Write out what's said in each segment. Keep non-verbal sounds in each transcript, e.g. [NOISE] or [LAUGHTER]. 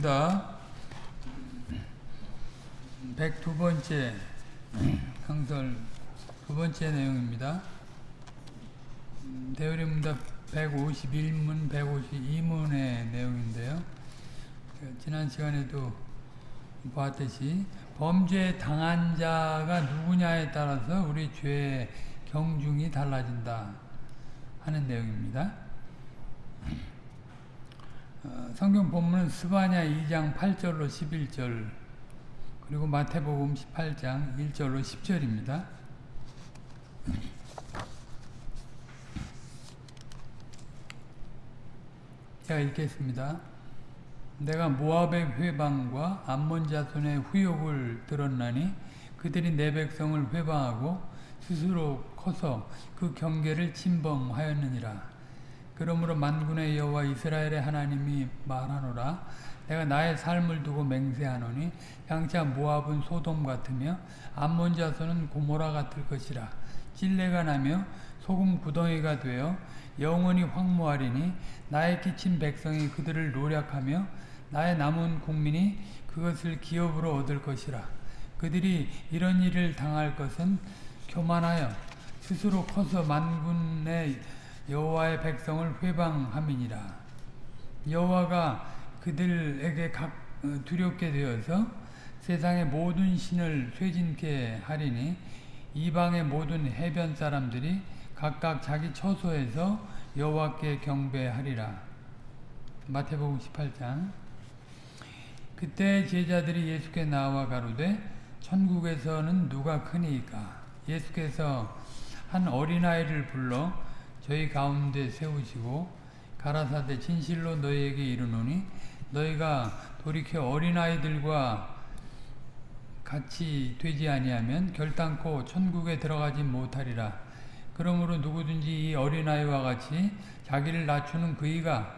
되어드립니다. 102번째 강설 두 번째 내용입니다. 대우림문답 151문, 152문의 내용인데요. 지난 시간에도 보았듯이 범죄 당한 자가 누구냐에 따라서 우리 죄의 경중이 달라진다 하는 내용입니다. 어, 성경 본문은 스바냐 2장 8절로 11절 그리고 마태복음 18장 1절로 10절입니다. 제가 읽겠습니다. 내가 모압의 회방과 암몬 자손의 후욕을 들었나니 그들이 내 백성을 회방하고 스스로 커서 그 경계를 침범하였느니라. 그러므로 만군의 여호와 이스라엘의 하나님이 말하노라. 내가 나의 삶을 두고 맹세하노니 양차 모압은 소돔 같으며 암몬 자손은 고모라 같을 것이라. 찔레가 나며 소금 구덩이가 되어 영원히 황무하리니 나의 끼친 백성이 그들을 노력하며 나의 남은 국민이 그것을 기업으로 얻을 것이라. 그들이 이런 일을 당할 것은 교만하여 스스로 커서 만군의 여호와의 백성을 회방함이니라. 여호와가 그들에게 각 어, 두렵게 되어서 세상의 모든 신을 쇠진케 하리니 이방의 모든 해변 사람들이 각각 자기 처소에서 여호와께 경배하리라. 마태복음 18장. 그때 제자들이 예수께 나와 가로되 천국에서는 누가 크니까? 예수께서 한 어린아이를 불러 저희 가운데 세우시고 가라사대 진실로 너희에게 이르노니 너희가 돌이켜 어린아이들과 같이 되지 아니하면 결단코 천국에 들어가지 못하리라. 그러므로 누구든지 이 어린아이와 같이 자기를 낮추는 그이가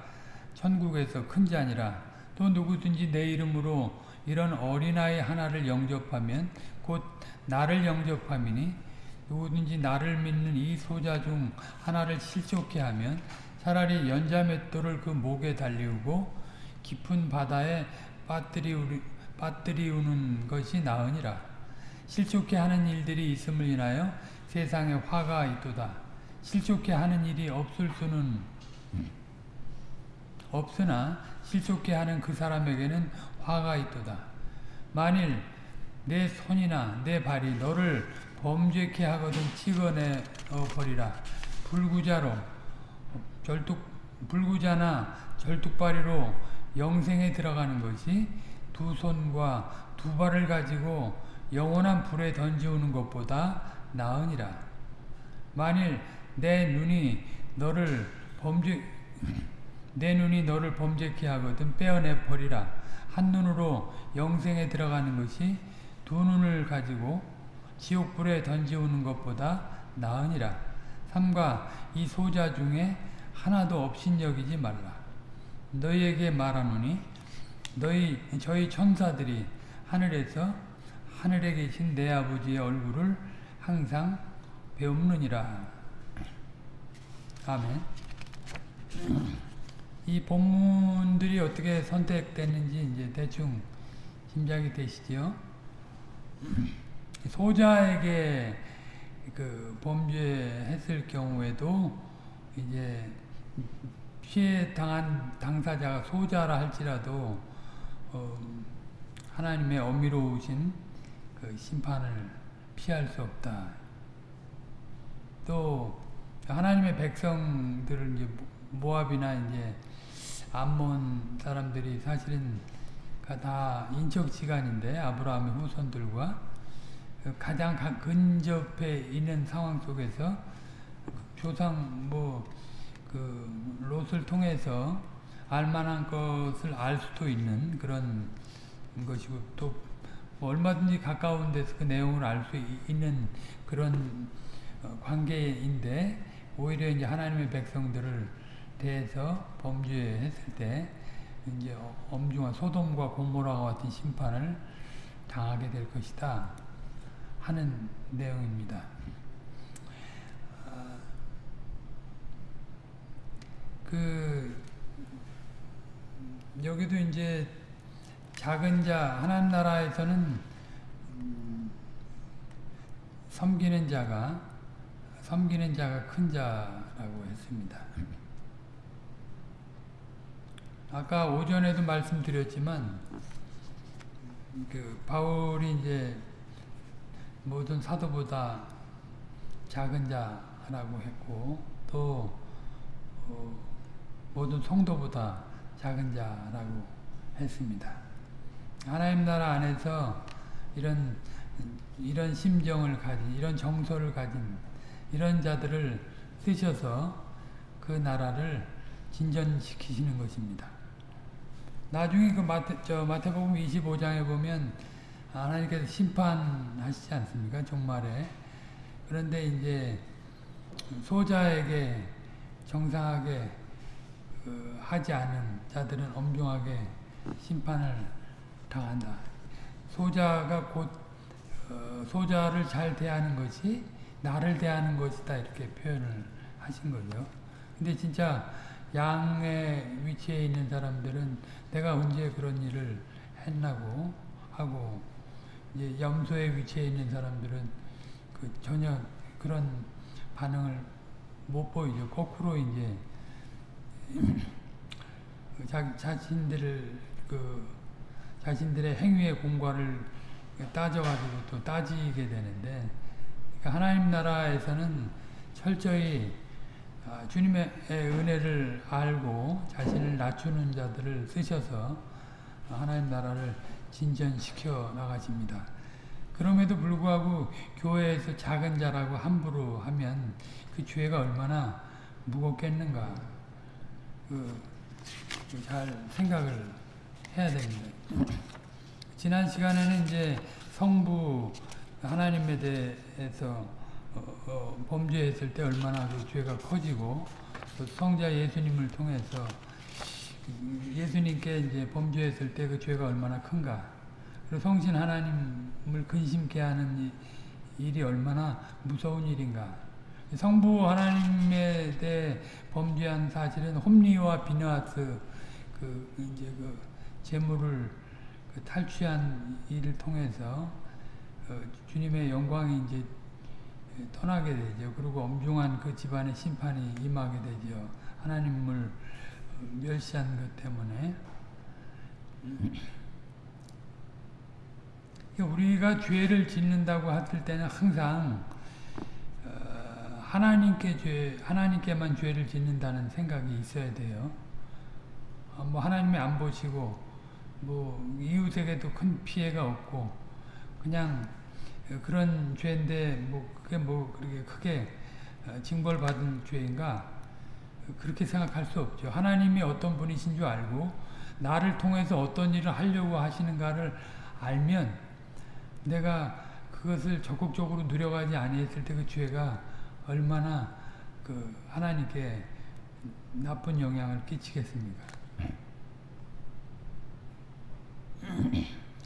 천국에서 큰 자니라. 또 누구든지 내 이름으로 이런 어린아이 하나를 영접하면 곧 나를 영접함이니 누구든지 나를 믿는 이 소자 중 하나를 실족케 하면 차라리 연자맷돌을 그 목에 달리우고 깊은 바다에 빠뜨리우는 것이 나으니라. 실족케 하는 일들이 있음을 인하여 세상에 화가 있도다. 실족케 하는 일이 없을 수는 없으나 실족케 하는 그 사람에게는 화가 있도다. 만일 내 손이나 내 발이 너를 범죄케 하거든 찍어내 버리라. 불구자로 절뚝 불구자나 절뚝발이로 영생에 들어가는 것이 두 손과 두 발을 가지고 영원한 불에 던지우는 것보다 나으니라. 만일 내 눈이 너를 범죄 내 눈이 너를 범죄케 하거든 빼어내 버리라. 한 눈으로 영생에 들어가는 것이 두 눈을 가지고 지옥불에 던지우는 것보다 나으니라. 삼가 이 소자 중에 하나도 없인여기지 말라. 너희에게 말하노니 너희 저희 천사들이 하늘에서 하늘에 계신 내 아버지의 얼굴을 항상 배움느니라. 아멘. 이 본문들이 어떻게 선택됐는지 이제 대충 짐작이 되시죠? 소자에게 그 범죄했을 경우에도 이제 피해 당한 당사자가 소자라 할지라도 어 하나님의 어미로우신 그 심판을 피할 수 없다. 또 하나님의 백성들을 이제 모압이나 이제 암몬 사람들이 사실은 다 인척 지간인데 아브라함의 후손들과 가장 근접해 있는 상황 속에서 조상 뭐그 롯을 통해서 알만한 것을 알 수도 있는 그런 것이고 또 얼마든지 가까운 데서 그 내용을 알 수 있는 그런 관계인데 오히려 이제 하나님의 백성들을 대해서 범죄했을 때 이제 엄중한 소돔과 고모라와 같은 심판을 당하게 될 것이다 하는 내용입니다. 그 여기도 이제 작은 자 하나님 나라에서는 음, 섬기는 자가 섬기는 자가 큰 자라고 했습니다. 아까 오전에도 말씀드렸지만 그 바울이 이제 모든 사도보다 작은 자라고 했고 또 어, 모든 성도보다 작은 자라고 했습니다. 하나님 나라 안에서 이런 이런 심정을 가진 이런 정서를 가진 이런 자들을 쓰셔서 그 나라를 진전시키시는 것입니다. 나중에 그 마태, 저 마태복음 25장에 보면 하나님께서 심판하시지 않습니까? 종말에. 그런데 이제 소자에게 정상하게 그 하지 않은 자들은 엄중하게 심판을 당한다. 소자가 곧 어, 소자를 잘 대하는 것이 나를 대하는 것이다 이렇게 표현을 하신 거죠. 근데 진짜 양의 위치에 있는 사람들은 내가 언제 그런 일을 했나고 하고 이제 염소의 위치에 있는 사람들은 그 전혀 그런 반응을 못 보이죠. 거꾸로 이제 [CLEARS THROAT] 자, 자신들을 그 자신들의 행위의 공과를 따져가지고 또 따지게 되는데 그러니까 하나님 나라에서는 철저히 아, 주님의 은혜를 알고 자신을 낮추는 자들을 쓰셔서 하나님 나라를 진전시켜 나가십니다. 그럼에도 불구하고 교회에서 작은 자라고 함부로 하면 그 죄가 얼마나 무겁겠는가 그, 잘 생각을 해야 됩니다. 지난 시간에는 이제 성부 하나님에 대해서 어, 어, 범죄했을 때 얼마나 그 죄가 커지고 또 성자 예수님을 통해서 예수님께 이제 범죄했을 때 그 죄가 얼마나 큰가 그리고 성신 하나님을 근심케 하는 일이 얼마나 무서운 일인가 성부 하나님에 대해 범죄한 사실은 홈리와 비너하스 그 이제 그 재물을 그 탈취한 일을 통해서 어, 주님의 영광이 이제 떠나게 되죠. 그리고 엄중한 그 집안의 심판이 임하게 되죠. 하나님을 멸시한 것 때문에. 우리가 죄를 짓는다고 했을 때는 항상 어, 하나님께 죄, 하나님께만 죄를 짓는다는 생각이 있어야 돼요. 어, 뭐 하나님이 안 보시고 뭐 이웃에게도 큰 피해가 없고 그냥 그런 죄인데 뭐 그게 뭐 그렇게 크게 어, 징벌 받은 죄인가 그렇게 생각할 수 없죠. 하나님이 어떤 분이신 줄 알고 나를 통해서 어떤 일을 하려고 하시는가를 알면 내가 그것을 적극적으로 누려가지 아니했을 때 그 죄가 얼마나 그 하나님께 나쁜 영향을 끼치겠습니까?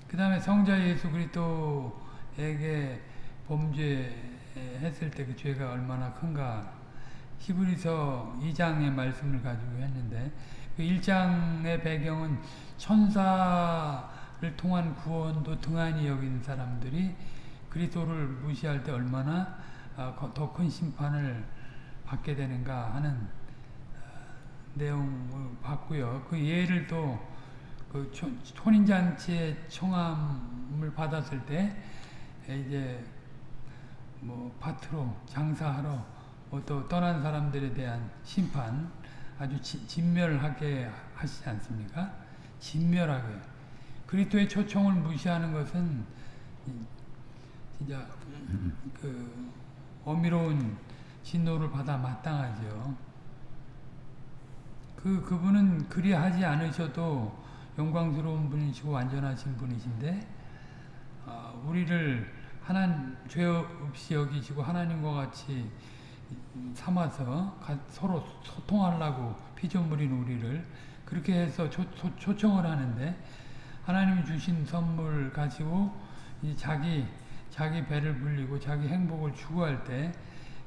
그 다음에 성자 예수 그리스도에게 범죄했을 때 그 죄가 얼마나 큰가 히브리서 2장의 말씀을 가지고 했는데 그 1장의 배경은 천사를 통한 구원도 등한히 여긴 사람들이 그리스도를 무시할 때 얼마나 아, 더큰 심판을 받게 되는가 하는 아, 내용을 봤고요. 그 예를 또 그 혼인잔치의 청함을 받았을 때 이제 뭐 밭으로 장사하러 또 떠난 사람들에 대한 심판 아주 지, 진멸하게 하시지 않습니까? 진멸하게 그리스도의 초청을 무시하는 것은 진짜 그 어미로운 진노를 받아 마땅하죠. 그 그분은 그리하지 않으셔도 영광스러운 분이시고 완전하신 분이신데 어, 우리를 하나님 죄 없이 여기시고 하나님과 같이 삼아서 서로 소통하려고 피조물인 우리를 그렇게 해서 초, 초 청을 하는데 하나님이 주신 선물 가지고 자기 자기 배를 불리고 자기 행복을 추구할 때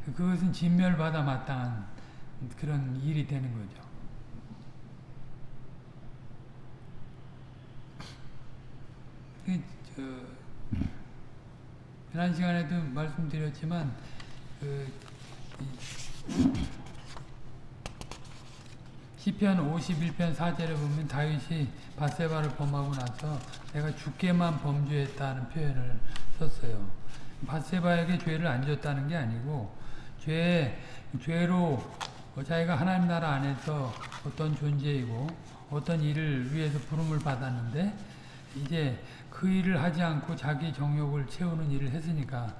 그것은 진멸받아 마땅한 그런 일이 되는 거죠. 그, 저, 지난 시간에도 말씀드렸지만, 그, 이, 시편 51편 4절에 보면 다윗이 바세바를 범하고 나서 내가 주께만 범죄했다는 표현을 썼어요. 바세바에게 죄를 안 줬다는 게 아니고 죄 죄로 자기가 하나님 나라 안에서 어떤 존재이고 어떤 일을 위해서 부름을 받았는데 이제 그 일을 하지 않고 자기 정욕을 채우는 일을 했으니까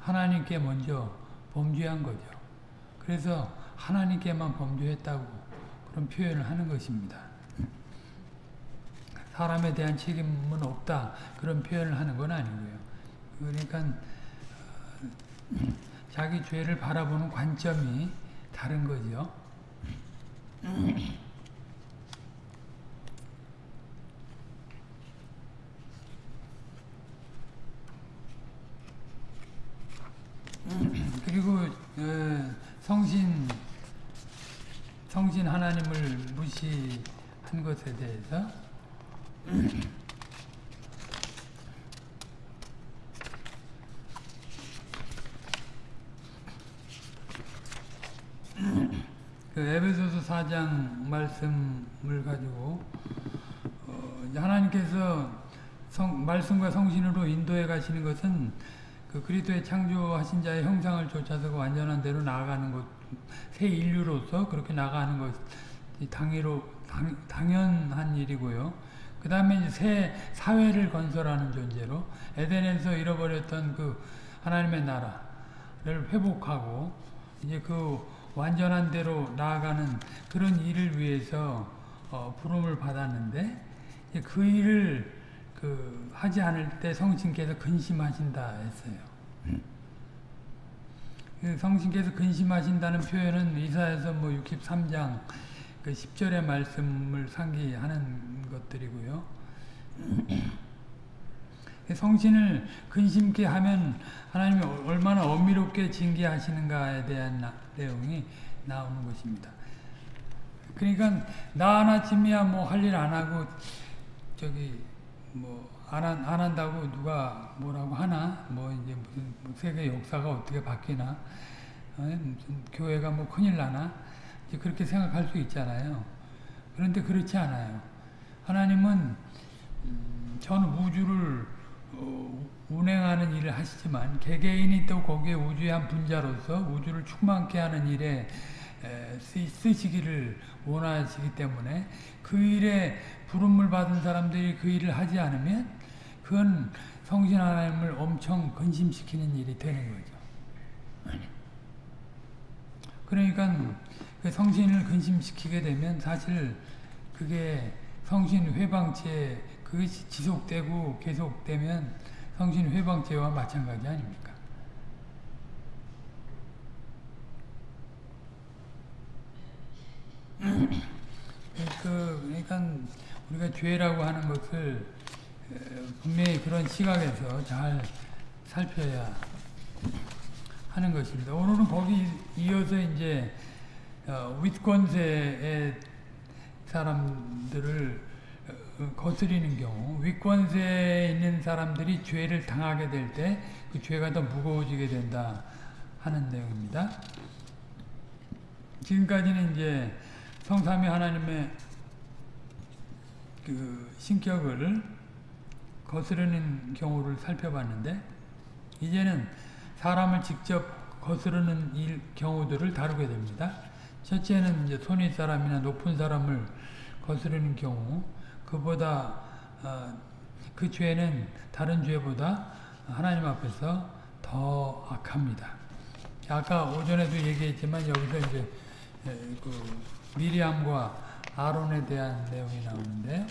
하나님께 먼저 범죄한 거죠. 그래서 하나님께만 범죄했다고 그런 표현을 하는 것입니다. 사람에 대한 책임은 없다 그런 표현을 하는 건 아니고요. 그러니까 어, 자기 죄를 바라보는 관점이 다른 거죠. 그리고 어, 성신 성신 하나님을 무시한 것에 대해서 [CLEARS THROAT] 그 에베소서 4장 말씀을 가지고 어, 하나님께서 성, 말씀과 성신으로 인도해 가시는 것은 그 그리스도의 창조하신 자의 형상을 쫓아서 그 완전한 대로 나아가는 것, 새 인류로서 그렇게 나가는 것, 당위로 당, 당연한 일이고요. 그 다음에 새 사회를 건설하는 존재로 에덴에서 잃어버렸던 그 하나님의 나라를 회복하고 이제 그 완전한 대로 나아가는 그런 일을 위해서 어, 부름을 받았는데 그 일을 그 하지 않을 때 성신께서 근심하신다 했어요. 그 성신께서 근심하신다는 표현은 이사에서 뭐 63장 그 10절의 말씀을 상기하는 것들이고요. 성신을 근심케 하면 하나님이 얼마나 엄밀롭게 징계하시는가에 대한 나, 내용이 나오는 것입니다. 그러니까 나 하나쯤이야 뭐 할 일 안 하고 저기 뭐안 안 한다고 누가 뭐라고 하나 뭐 이제 무슨 뭐 세계 역사가 어떻게 바뀌나 어? 무슨 교회가 뭐 큰일 나나 이제 그렇게 생각할 수 있잖아요. 그런데 그렇지 않아요. 하나님은 음, 전 우주를 어, 운행하는 일을 하시지만 개개인이 또 거기에 우주의 한 분자로서 우주를 충만케 하는 일에 쓰시기를 원하시기 때문에 그 일에 부름을 받은 사람들이 그 일을 하지 않으면 그건 성신 하나님을 엄청 근심시키는 일이 되는 거죠. 그러니까 그 성신을 근심시키게 되면 사실 그게 성신 회방체 그것이 지속되고 계속되면 성신 회방체와 마찬가지 아닙니까? 그, 그러니까 우리가 죄라고 하는 것을 분명히 그런 시각에서 잘 살펴야 하는 것입니다. 오늘은 거기 이어서 이제 어, 윗권세의 사람들을 어, 거스리는 경우 윗권세에 있는 사람들이 죄를 당하게 될 때 그 죄가 더 무거워지게 된다 하는 내용입니다. 지금까지는 이제 성삼위 하나님의 그 신격을 거스르는 경우를 살펴봤는데 이제는 사람을 직접 거스르는 일, 경우들을 다루게 됩니다. 첫째는 이제 손윗 사람이나 높은 사람을 거스르는 경우 그보다 어, 그 죄는 다른 죄보다 하나님 앞에서 더 악합니다. 아까 오전에도 얘기했지만 여기서 이제 그 미리암과 아론에 대한 내용이 나오는데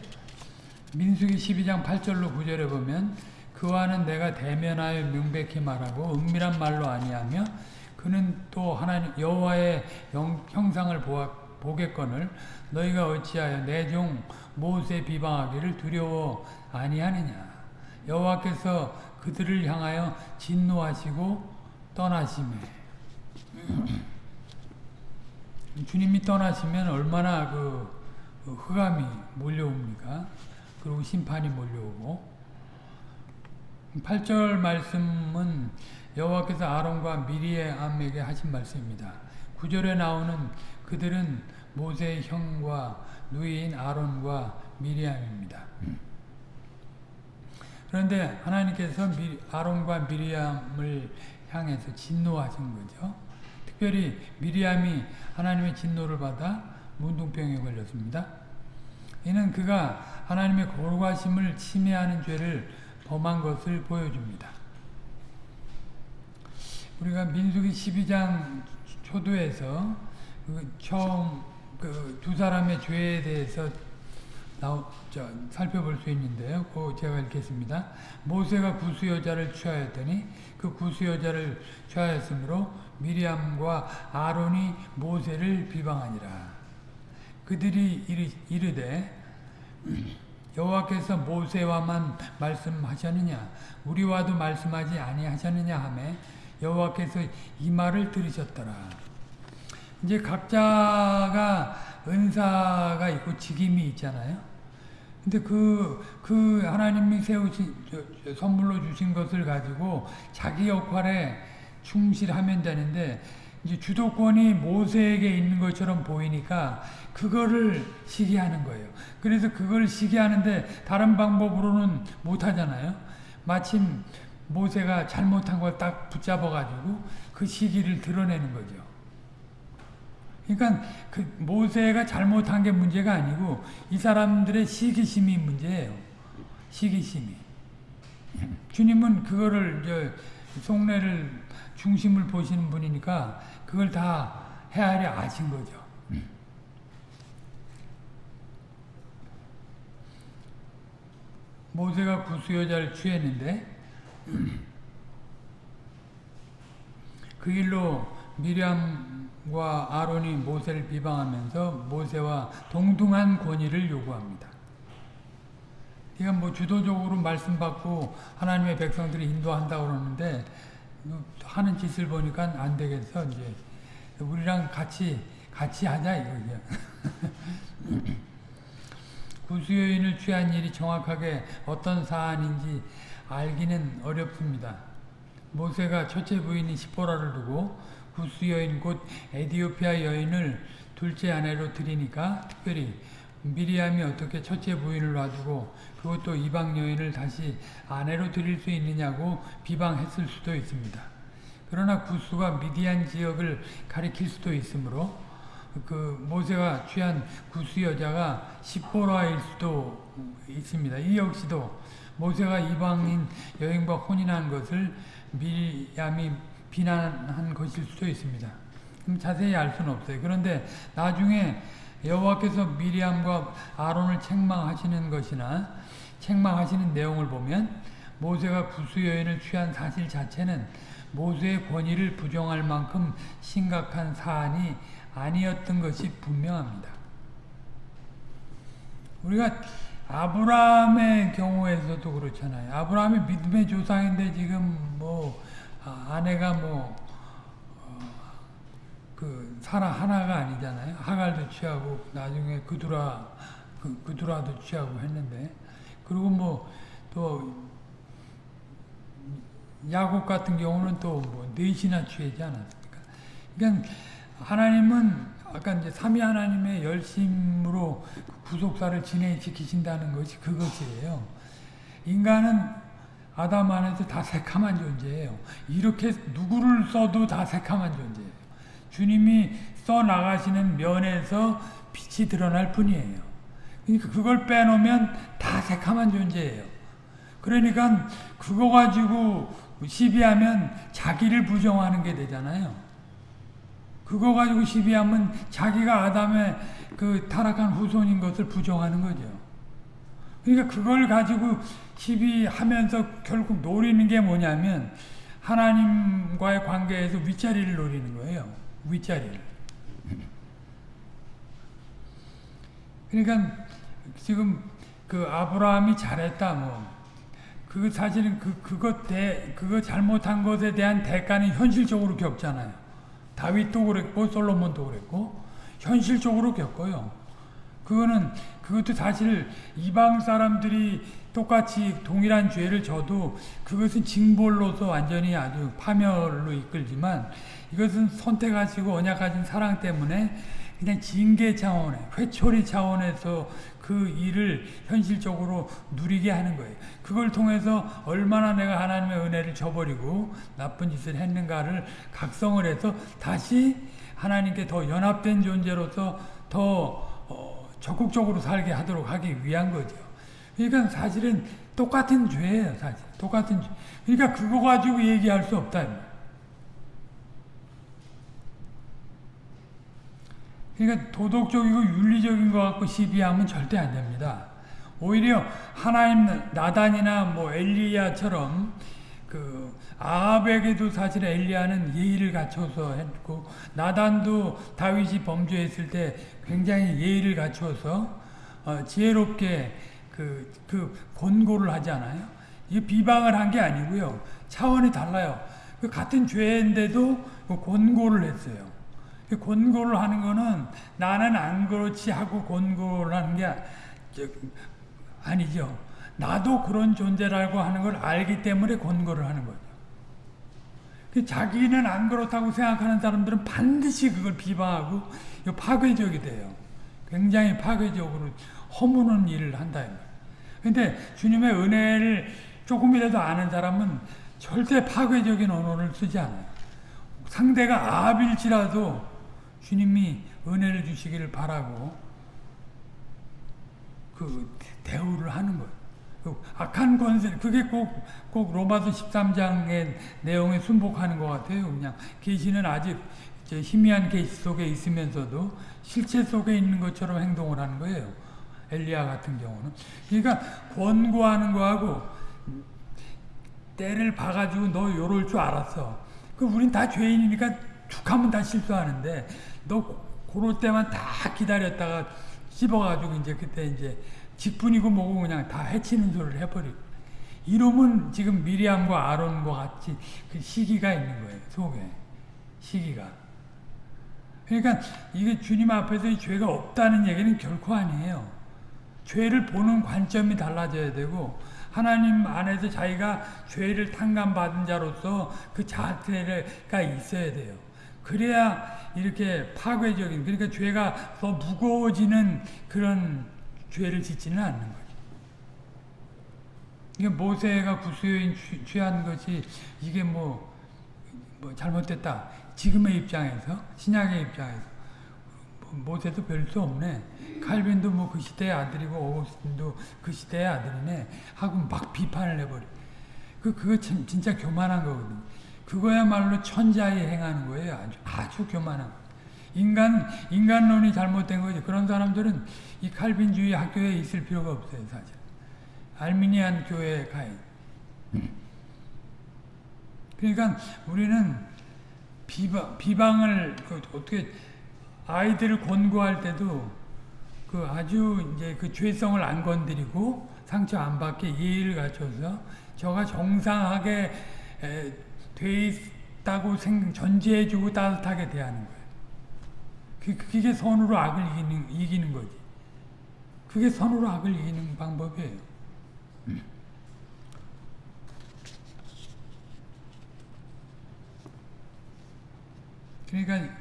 민수기 12장 8절로 9절에 보면 그와는 내가 대면하여 명백히 말하고 은밀한 말로 아니하며 그는 또 하나님 여호와의 형상을 보아, 보겠거늘 너희가 어찌하여 내 종 모세 비방하기를 두려워 아니하느냐? 여호와께서 그들을 향하여 진노하시고 떠나심에 주님이 떠나시면 얼마나 그 흑암이 몰려옵니까? 그리고 심판이 몰려오고 8절 말씀은 여호와께서 아론과 미리암에게 하신 말씀입니다. 9절에 나오는 그들은 모세의 형과 누이인 아론과 미리암입니다. 그런데 하나님께서 아론과 미리암을 향해서 진노하신 거죠. 특별히 미리암이 하나님의 진노를 받아 문둥병에 걸렸습니다. 이는 그가 하나님의 거룩하심을 침해하는 죄를 범한 것을 보여줍니다. 우리가 민수기 12장 초도에서 그 처음 그 두 사람의 죄에 대해서 나오, 저, 살펴볼 수 있는데요. 그 제가 읽겠습니다. 모세가 구수 여자를 취하였더니 그 구수 여자를 취하였으므로 미리암과 아론이 모세를 비방하니라. 그들이 이르, 되 [CLEARS THROAT] 여호와께서 모세와만 말씀하셨느냐 우리와도 말씀하지 아니하셨느냐 하매 여호와께서 이 말을 들으셨더라. 이제 각자가 은사가 있고 직임이 있잖아요. 근데 그, 그 하나님이 세우신, 선물로 주신 것을 가지고 자기 역할에 충실하면 되는데, 이제 주도권이 모세에게 있는 것처럼 보이니까 그거를 시기하는 거예요. 그래서 그걸 시기하는데 다른 방법으로는 못 하잖아요. 마침 모세가 잘못한 걸 딱 붙잡아가지고 그 시기를 드러내는 거죠. 그러니까 그 모세가 잘못한 게 문제가 아니고 이 사람들의 시기심이 문제예요. 시기심이. [LAUGHS] 주님은 그거를 저 속내를 중심을 보시는 분이니까 그걸 다 헤아려 아신 거죠. 모세가 구수 여자를 취했는데 그 일로 미리암과 아론이 모세를 비방하면서 모세와 동등한 권위를 요구합니다. 그러니까 뭐 주도적으로 말씀 받고 하나님의 백성들이 인도한다고 그러는데 하는 짓을 보니까 안 되겠어 이제 우리랑 같이 같이 하자 이거죠. [LAUGHS] 구수여인을 취한 일이 정확하게 어떤 사안인지 알기는 어렵습니다. 모세가 첫째 부인인 시포라를 두고 구스 여인 곧 에디오피아 여인을 둘째 아내로 들이니까 특별히 미리암이 어떻게 첫째 부인을 놔두고 그것도 이방 여인을 다시 아내로 드릴 수 있느냐고 비방했을 수도 있습니다. 그러나 구스가 미디안 지역을 가리킬 수도 있으므로 그 모세가 취한 구스 여자가 시보라일 수도 있습니다. 이 역시도 모세가 이방인 여인과 혼인한 것을 미리암이 비난한 것일 수도 있습니다. 자세히 알 수는 없어요. 그런데 나중에 여호와께서 미리암과 아론을 책망하시는 것이나 책망하시는 내용을 보면 모세가 구수 여인을 취한 사실 자체는 모세의 권위를 부정할 만큼 심각한 사안이 아니었던 것이 분명합니다. 우리가 아브라함의 경우에서도 그렇잖아요. 아브라함이 믿음의 조상인데 지금 뭐 아, 아내가 뭐그 어, 사라 하나가 아니잖아요. 하갈도 취하고 나중에 그두라 그, 그두라도 취하고 했는데 그리고 뭐 또 야곱 같은 경우는 또뭐 넷이나 취하지 않았습니까? 그러니까 하나님은 아까 이제 삼위 하나님의 열심으로 구속사를 진행시키신다는 것이 그것이에요. 인간은 아담 안에서 다 새카만 존재예요. 이렇게 누구를 써도 다 새카만 존재예요. 주님이 써 나가시는 면에서 빛이 드러날 뿐이에요. 그러니까 그걸 빼놓으면 다 새카만 존재예요. 그러니까 그거 가지고 시비하면 자기를 부정하는 게 되잖아요. 그거 가지고 시비하면 자기가 아담의 그 타락한 후손인 것을 부정하는 거죠. 그러니까 그걸 가지고 시비하면서 결국 노리는 게 뭐냐면 하나님과의 관계에서 윗자리를 노리는 거예요. 윗자리를. 그러니까 지금 그 아브라함이 잘했다 뭐. 그 사실은 그 그것 대 그거 잘못한 것에 대한 대가는 현실적으로 겪잖아요. 다윗도 그랬고 솔로몬도 그랬고 현실적으로 겪어요. 그거는 그것도 사실 이방 사람들이 똑같이 동일한 죄를 져도 그것은 징벌로서 완전히 아주 파멸로 이끌지만 이것은 선택하시고 언약하신 사랑 때문에 그냥 징계 차원에 회초리 차원에서 그 일을 현실적으로 누리게 하는 거예요. 그걸 통해서 얼마나 내가 하나님의 은혜를 저버리고 나쁜 짓을 했는가를 각성을 해서 다시 하나님께 더 연합된 존재로서 더 어, 적극적으로 살게 하도록 하기 위한 거죠. 그러니까 사실은 똑같은 죄예요, 사실. 똑같은 죄. 그러니까 그거 가지고 얘기할 수 없다. 그러니까 도덕적이고 윤리적인 것 갖고 시비하면 절대 안 됩니다. 오히려 하나님 나단이나 뭐 엘리야처럼 그 아합에게도 사실 엘리야는 예의를 갖춰서 했고 나단도 다윗이 범죄했을 때 굉장히 예의를 갖춰서 어, 지혜롭게 그, 그 권고를 하잖아요. 이 비방을 한 게 아니고요. 차원이 달라요. 그 같은 죄인데도 그 권고를 했어요. 그 권고를 하는 거는 나는 안 그렇지 하고 권고를 하는 게 아니죠. 나도 그런 존재라고 하는 걸 알기 때문에 권고를 하는 거죠. 그 자기는 안 그렇다고 생각하는 사람들은 반드시 그걸 비방하고 파괴적이 돼요. 굉장히 파괴적으로 허무는 일을 한다. 근데 주님의 은혜를 조금이라도 아는 사람은 절대 파괴적인 언어를 쓰지 않아요. 상대가 아합일지라도 주님이 은혜를 주시기를 바라고 그 대우를 하는 거예요. 그 악한 권세, 그게 꼭, 꼭 로마서 13장의 내용에 순복하는 것 같아요. 그냥 계시는 아직 희미한 계시 속에 있으면서도 실체 속에 있는 것처럼 행동을 하는 거예요. 엘리야 같은 경우는. 그러니까 권고하는 거하고 때를 봐가지고 너 요럴 줄 알았어. 그 우린 다 죄인이니까 툭하면 다 실수하는데 너 그럴 때만 다 기다렸다가 씹어가지고 이제 그때 이제 직분이고 뭐고 그냥 다 해치는 소리를 해버리고. 이러면 지금 미리암과 아론과 같이 그 시기가 있는 거예요 속에. 시기가. 그러니까 이게 주님 앞에서 죄가 없다는 얘기는 결코 아니에요. 죄를 보는 관점이 달라져야 되고 하나님 안에서 자기가 죄를 탕감받은 자로서 그 자세가 있어야 돼요. 그래야 이렇게 파괴적인 그러니까 죄가 더 무거워지는 그런 죄를 짓지는 않는 거죠. 이게 모세가 구수여인 취한 것이 이게 뭐, 뭐 잘못됐다. 지금의 입장에서 신약의 입장에서 모세도 별 수 없네. 칼빈도 뭐 그 시대의 아들이고 오거스틴도 그 시대의 아들이네 하고 막 비판을 해버려. 그 그거 참 진짜 교만한 거거든. 그거야말로 천자에 행하는 거예요. 아주 아주 교만한. 인간 인간론이 잘못된 거죠. 그런 사람들은 이 칼빈주의 학교에 있을 필요가 없어요, 사실. 알미니안 교회에 가야. 그러니까 우리는 비방 비방을 그 어떻게 아이들을 권고할 때도 그 아주 이제 그 죄성을 안 건드리고 상처 안 받게 예의를 갖춰서 저가 정상하게 에, 돼 있다고 생, 전제해주고 따뜻하게 대하는 거예요. 그, 그게 선으로 악을 이기는, 이기는 거지. 그게 선으로 악을 이기는 방법이에요. 그러니까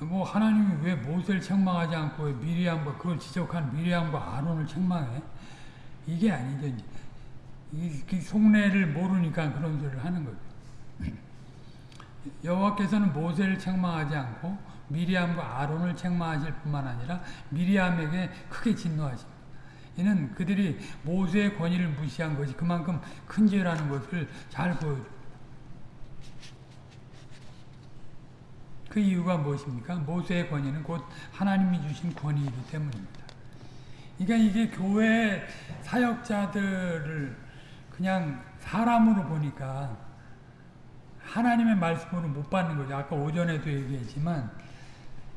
뭐 하나님이 왜 모세를 책망하지 않고 미리암과 그걸 지적한 미리암과 아론을 책망해? 이게 아니죠. 이, 그 속내를 모르니까 그런 소리를 하는 거죠. 여호와께서는 모세를 책망하지 않고 미리암과 아론을 책망하실 뿐만 아니라 미리암에게 크게 진노하십니다. 이는 그들이 모세의 권위를 무시한 것이 그만큼 큰 죄라는 것을 잘 보여줍니다. 그 이유가 무엇입니까? 모세의 권위는 곧 하나님이 주신 권위이기 때문입니다. 그러니까 이게 교회 사역자들을 그냥 사람으로 보니까 하나님의 말씀으로 못 받는 거죠. 아까 오전에도 얘기했지만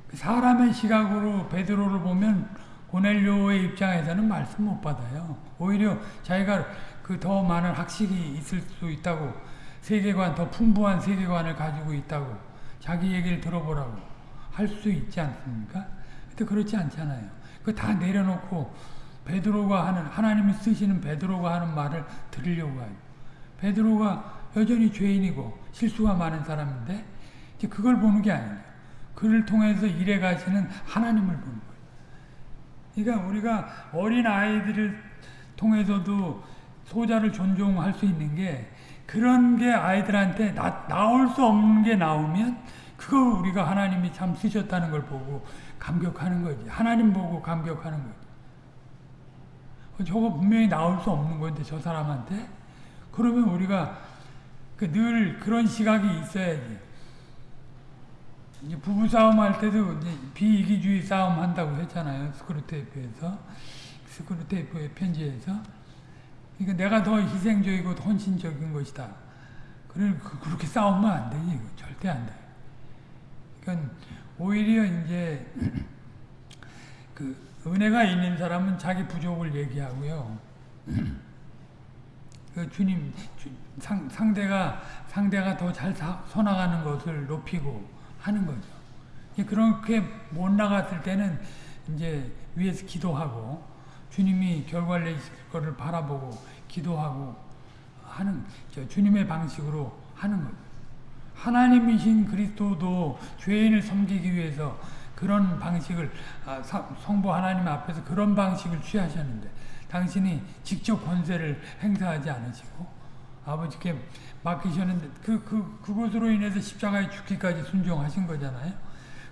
그 사람의 시각으로 베드로를 보면 고넬료의 입장에서는 말씀 못 받아요. 오히려 자기가 그 더 많은 학식이 있을 수 있다고 세계관 더 풍부한 세계관을 가지고 있다고 자기 얘기를 들어보라고 할 수 있지 않습니까? 근데 그렇지 않잖아요. 그 다 내려놓고 베드로가 하는 하나님이 쓰시는 베드로가 하는 말을 들으려고 해요. 베드로가 여전히 죄인이고 실수가 많은 사람인데 이제 그걸 보는 게 아니에요. 그를 통해서 일해 가시는 하나님을 보는 거예요. 그러니까 우리가 어린 아이들을 통해서도 소자를 존중할 수 있는 게 그런 게 아이들한테 나, 나올 수 없는 게 나오면 그거 우리가 하나님이 참 쓰셨다는 걸 보고 감격하는 거지. 하나님 보고 감격하는 거지. 어, 저거 분명히 나올 수 없는 건데 저 사람한테 그러면 우리가 그 늘 그런 시각이 있어야지. 이제 부부 싸움 할 때도 비이기주의 싸움 한다고 했잖아요. 스크루테이프에서 스크루테이프의 편지에서 그러니까 내가 더 희생적이고 헌신적인 것이다. 그래 그렇게 싸우면 안 되지. 절대 안 돼. 그러니까 오히려 이제 [CLEARS THROAT] 그 은혜가 있는 사람은 자기 부족을 얘기하고요. [CLEARS THROAT] 그 주님 주, 상, 상대가 상대가 더 잘 서나가는 것을 높이고 하는 거죠. 그렇게 못 나갔을 때는 이제 위에서 기도하고 주님이 결과를 내실 것을 바라보고 기도하고 하는 주님의 방식으로 하는 거죠. 하나님이신 그리스도도 죄인을 섬기기 위해서 그런 방식을 아, 성부 하나님 앞에서 그런 방식을 취하셨는데 당신이 직접 권세를 행사하지 않으시고 아버지께 맡기셨는데 그, 그, 그것으로 인해서 십자가에 죽기까지 순종하신 거잖아요.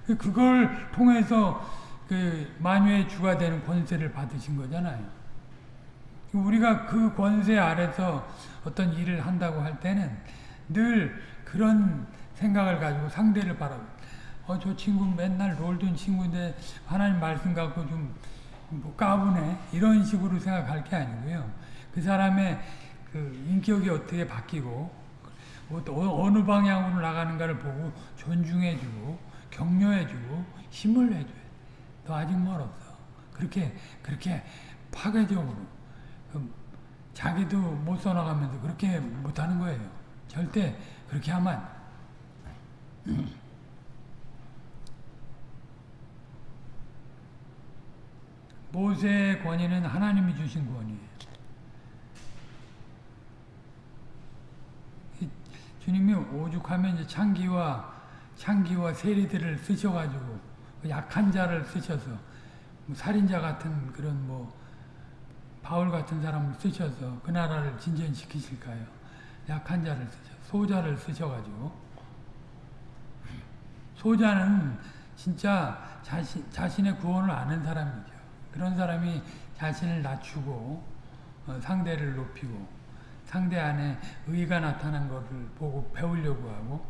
그, 그걸 통해서 그 만유의 주가 되는 권세를 받으신 거잖아요. 우리가 그 권세 아래서 어떤 일을 한다고 할 때는 늘 그런 생각을 가지고 상대를 바라보 어, 저 친구 맨날 놀던 친구인데 하나님 말씀 갖고 좀 뭐 까부네. 이런 식으로 생각할 게 아니고요. 그 사람의 그 인격이 어떻게 바뀌고 어, 어느 방향으로 나가는가를 보고 존중해주고 격려해주고 힘을 해줘야 돼. 너 아직 멀었어. 그렇게 그렇게 파괴적으로 그 자기도 못 써나가면서 그렇게 못하는 거예요. 절대 그렇게 하면 [CLEARS THROAT] 모세의 권위는 하나님이 주신 권위예요. 주님이 오죽하면 이제 창기와 창기와 세리들을 쓰셔가지고 그 약한 자를 쓰셔서 뭐 살인자 같은 그런 뭐 바울 같은 사람을 쓰셔서 그 나라를 진전시키실까요? 약한 자를 쓰셔 소자를 쓰셔가지고 소자는 진짜 자신 자신의 구원을 아는 사람이죠. 그런 사람이 자신을 낮추고 어, 상대를 높이고 상대 안에 의가 나타난 것을 보고 배우려고 하고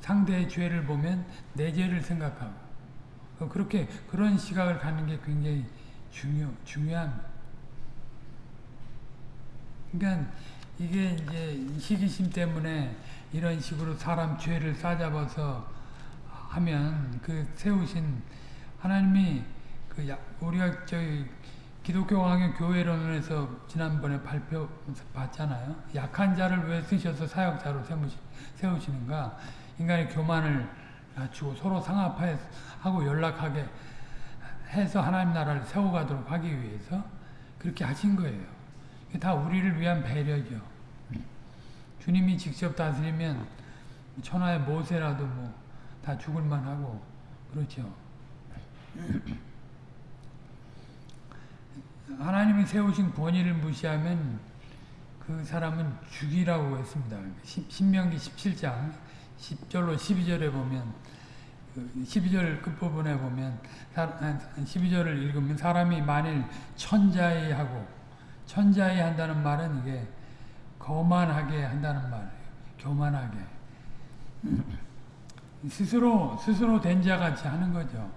상대의 죄를 보면 내 죄를 생각하고 어, 그렇게 그런 시각을 갖는 게 굉장히 중요 중요합니다. 그러니까 이게 이제 시기심 때문에 이런 식으로 사람 죄를 싸잡아서 하면 그 세우신 하나님이 그 우리가 저희 기독교 강의 교회론에서 지난번에 발표 봤잖아요. 약한 자를 왜 쓰셔서 사역자로 세우시 는가? 인간의 교만을 낮추고 서로 상합하고 연락하게 해서 하나님 나라를 세워가도록 하기 위해서 그렇게 하신 거예요. 다 우리를 위한 배려죠. 주님이 직접 다스리면 천하의 모세라도 뭐 다 죽을 만 하고 그렇죠. 하나님이 세우신 권위를 무시하면 그 사람은 죽이라고 했습니다. 신명기 17장 10절로 12절에 보면 12절 그 끝부분에 보면 12절을 읽으면 사람이 만일 천자이 하고 천자이 한다는 말은 이게 거만하게 한다는 말이에요. 교만하게 [CLEARS THROAT] 스스로 스스로 된 자같이 하는 거죠.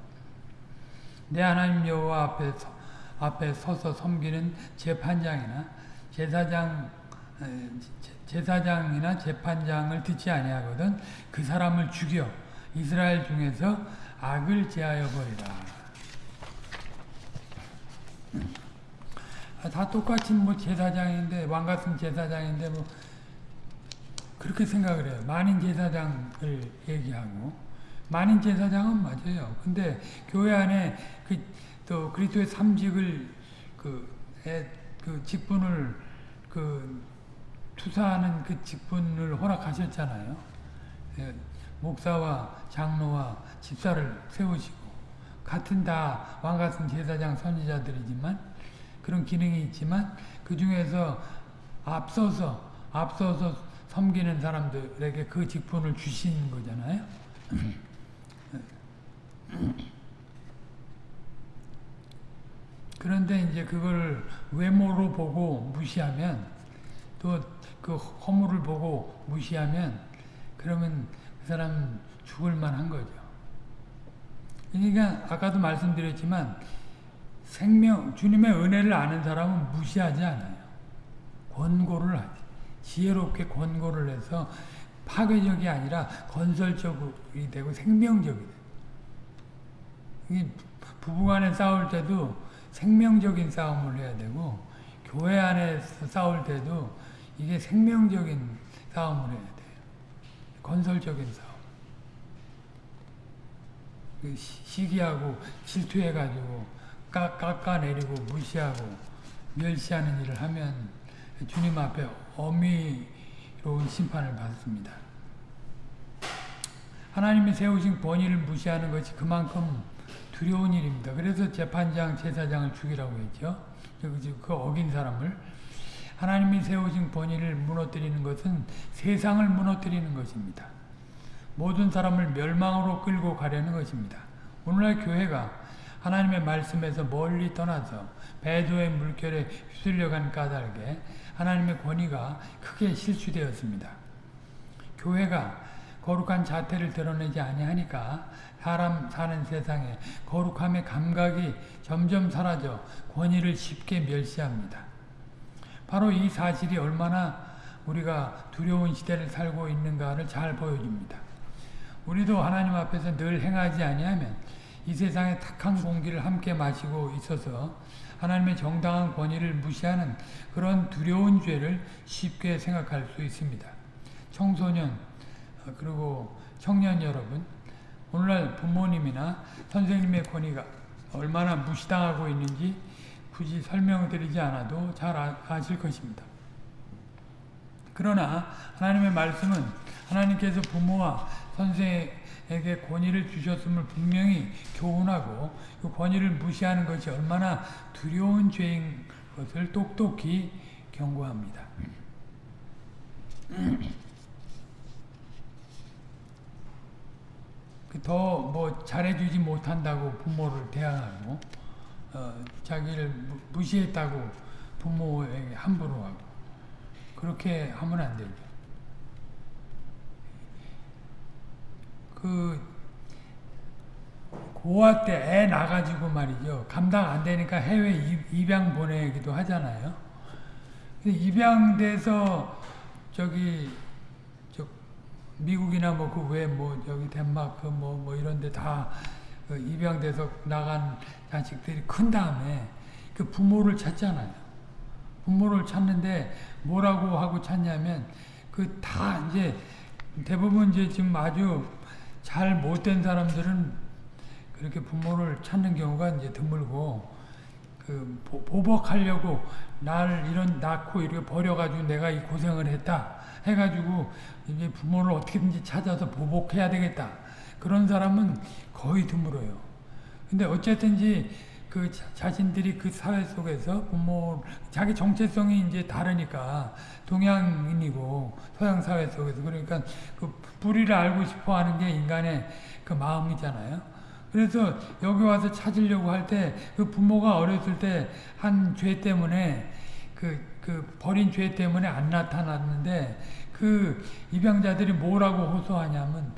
내 하나님 여호와 앞에서 앞에 서서 섬기는 재판장이나 제사장 제사장이나 재판장을 듣지 아니하거든 그 사람을 죽여 이스라엘 중에서 악을 제하여 버리라. 아, 다 똑같이 뭐 제사장인데 왕 같은 제사장인데 뭐 그렇게 생각을 해요. 만인 제사장을 얘기하고 만인 제사장은 맞아요. 근데 교회 안에 그 또 그리스도의 삼직을 그, 애, 그 직분을 그 투사하는 그 직분을 허락하셨잖아요. 예, 목사와 장로와 집사를 세우시고 같은 다 왕 같은 제사장 선지자들이지만 그런 기능이 있지만 그 중에서 앞서서 앞서서 섬기는 사람들에게 그 직분을 주신 거잖아요. [CLEARS THROAT] 그런데 이제 그걸 외모로 보고 무시하면 또 그 허물을 보고 무시하면 그러면 그 사람 죽을 만한 거죠. 그러니까 아까도 말씀드렸지만 생명 주님의 은혜를 아는 사람은 무시하지 않아요. 권고를 하지. 지혜롭게 권고를 해서 파괴적이 아니라 건설적이 되고 생명적이 돼. 부부간에 싸울 때도 생명적인 싸움을 해야 되고 교회 안에서 싸울 때도 이게 생명적인 싸움을 해야 돼요. 건설적인 싸움. 그 시기하고 질투해가지고 깎아내리고 무시하고 멸시하는 일을 하면 주님 앞에 어미로운 심판을 받습니다. 하나님이 세우신 권위를 무시하는 것이 그만큼 두려운 일입니다. 그래서 재판장, 제사장을 죽이라고 했죠. 그 어긴 사람을. 하나님이 세우신 권위를 무너뜨리는 것은 세상을 무너뜨리는 것입니다. 모든 사람을 멸망으로 끌고 가려는 것입니다. 오늘날 교회가 하나님의 말씀에서 멀리 떠나서 배도의 물결에 휩쓸려간 까닭에 하나님의 권위가 크게 실추되었습니다. 교회가 거룩한 자태를 드러내지 아니하니까 사람 사는 세상에 거룩함의 감각이 점점 사라져 권위를 쉽게 멸시합니다. 바로 이 사실이 얼마나 우리가 두려운 시대를 살고 있는가를 잘 보여줍니다. 우리도 하나님 앞에서 늘 행하지 아니하면 이 세상의 탁한 공기를 함께 마시고 있어서 하나님의 정당한 권위를 무시하는 그런 두려운 죄를 쉽게 생각할 수 있습니다. 청소년 그리고 청년 여러분 오늘날 부모님이나 선생님의 권위가 얼마나 무시당하고 있는지 굳이 설명드리지 않아도 잘 아, 실 것입니다. 그러나 하나님의 말씀은 하나님께서 부모와 선생에게 권위를 주셨음을 분명히 교훈하고 그 권위를 무시하는 것이 얼마나 두려운 죄인 것을 똑똑히 경고합니다. 더 뭐 잘해주지 못한다고 부모를 대항하고 어, 자기를 무시했다고 부모에게 함부로 하고 그렇게 하면 안 되죠. 그 고아 때 애 나가지고 말이죠. 감당 안 되니까 해외 입양 보내기도 하잖아요. 입양돼서 저기 저 미국이나 뭐 그 외뭐 뭐 저기 덴마크 뭐뭐 뭐 이런 데 다 그 입양돼서 나간 자식들이 큰 다음에 그 부모를 찾잖아요. 부모를 찾는데 뭐라고 하고 찾냐면 그 다 이제 대부분 이제 지금 아주 잘 못된 사람들은 그렇게 부모를 찾는 경우가 이제 드물고 그 보복하려고 날 이런 낳고 이렇게 버려가지고 내가 이 고생을 했다 해가지고 이제 부모를 어떻게든지 찾아서 보복해야 되겠다 그런 사람은 거의 드물어요. 근데 어쨌든지 그 자신들이 그 사회 속에서 부모 자기 정체성이 이제 다르니까 동양인이고 서양 사회 속에서 그러니까 그 뿌리를 알고 싶어 하는 게 인간의 그 마음이잖아요. 그래서 여기 와서 찾으려고 할 때 그 부모가 어렸을 때 한 죄 때문에 그, 그 버린 죄 때문에 안 나타났는데 그 입양자들이 뭐라고 호소하냐면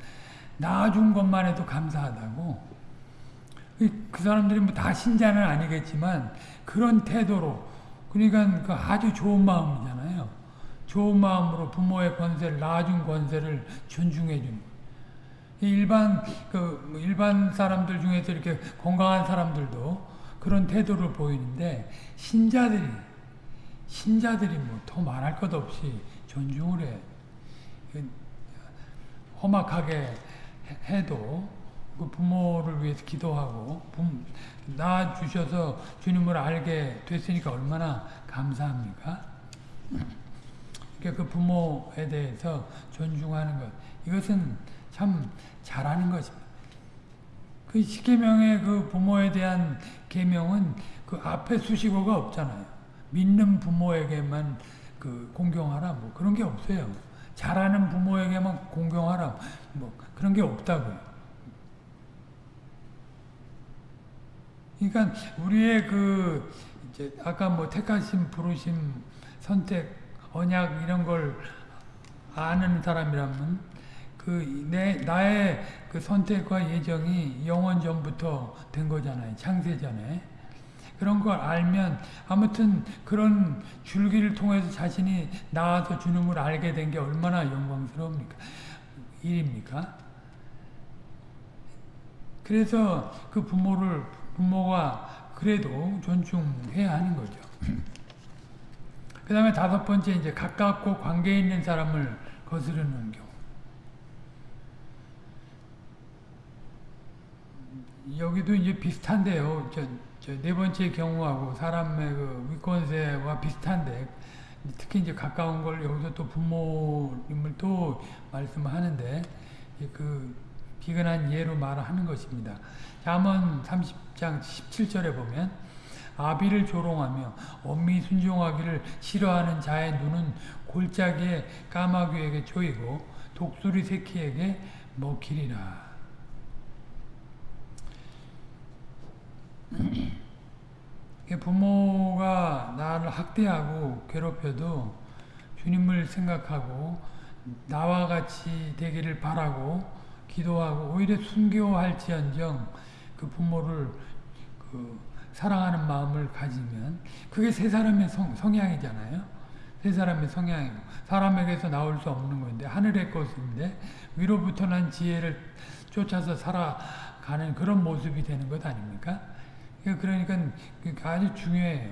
낳아준 것만 해도 감사하다고 그 사람들이 뭐 다 신자는 아니겠지만 그런 태도로 그러니까 그 아주 좋은 마음이잖아요. 좋은 마음으로 부모의 권세를 낳아준 권세를 존중해 준 일반 그뭐 일반 사람들 중에서 이렇게 건강한 사람들도 그런 태도를 보이는데 신자들이 신자들이 뭐 더 말할 것 없이 존중을 해그 험악하게 해도 그 부모를 위해서 기도하고 부- 낳아 주셔서 주님을 알게 됐으니까 얼마나 감사합니까? 그러니까 그 부모에 대해서 존중하는 것 이것은 참 잘하는 것입니다. 그 십계명의 그 부모에 대한 계명은 그 앞에 수식어가 없잖아요. 믿는 부모에게만 그 공경하라 뭐 그런 게 없어요. 잘하는 부모에게만 공경하라 뭐 그런 게 없다고요. 그러니까 우리의 그 이제 아까 뭐 택하심, 부르심, 선택, 언약 이런 걸 아는 사람이라면 그 내 나의 그 선택과 예정이 영원 전부터 된 거잖아요. 창세 전에. 그런 걸 알면 아무튼 그런 줄기를 통해서 자신이 나와서 주님을 알게 된 게 얼마나 영광스러웁니까? 일입니까? 그래서 그 부모를 부모가 그래도 존중해야 하는 거죠. 그 다음에 다섯 번째 이제 가깝고 관계 있는 사람을 거스르는 경우. 여기도 이제 비슷한데요. 네 번째 경우하고 사람의 그 위권세와 비슷한데 특히 이제 가까운 걸 여기서 또 부모님을 또 말씀하는데 그 비근한 예로 말하는 것입니다. 잠언 30장 17절에 보면 아비를 조롱하며 엄미 순종하기를 싫어하는 자의 눈은 골짜기에 까마귀에게 조이고 독수리 새끼에게 먹히리라. 부모가 나를 학대하고 괴롭혀도 주님을 생각하고 나와 같이 되기를 바라고 기도하고 오히려 순교할지언정 그 부모를 그 사랑하는 마음을 가지면 그게 세 사람의 성, 성향이잖아요. 세 사람의 성향이고 사람에게서 나올 수 없는 건데 하늘의 것인데 위로부터 난 지혜를 쫓아서 살아가는 그런 모습이 되는 것 아닙니까? 그러니까 아주 중요해요.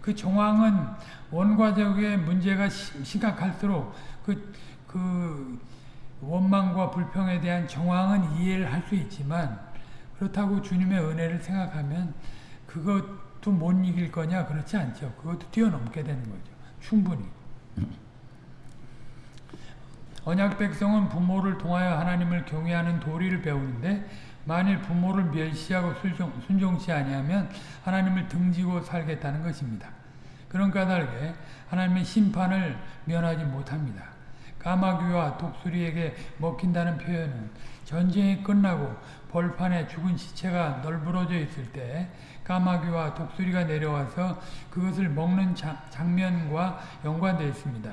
그 정황은 원과적의 문제가 심각할수록 그, 그 원망과 불평에 대한 정황은 이해를 할 수 있지만 그렇다고 주님의 은혜를 생각하면 그것도 못 이길 거냐 그렇지 않죠. 그것도 뛰어넘게 되는 거죠. 충분히. 언약 백성은 부모를 통하여 하나님을 경외하는 도리를 배우는데 만일 부모를 멸시하고 순종, 순종치 아니하면 하나님을 등지고 살겠다는 것입니다. 그런 까닭에 하나님의 심판을 면하지 못합니다. 까마귀와 독수리에게 먹힌다는 표현은 전쟁이 끝나고 벌판에 죽은 시체가 널브러져 있을 때 까마귀와 독수리가 내려와서 그것을 먹는 자, 장면과 연관되어 있습니다.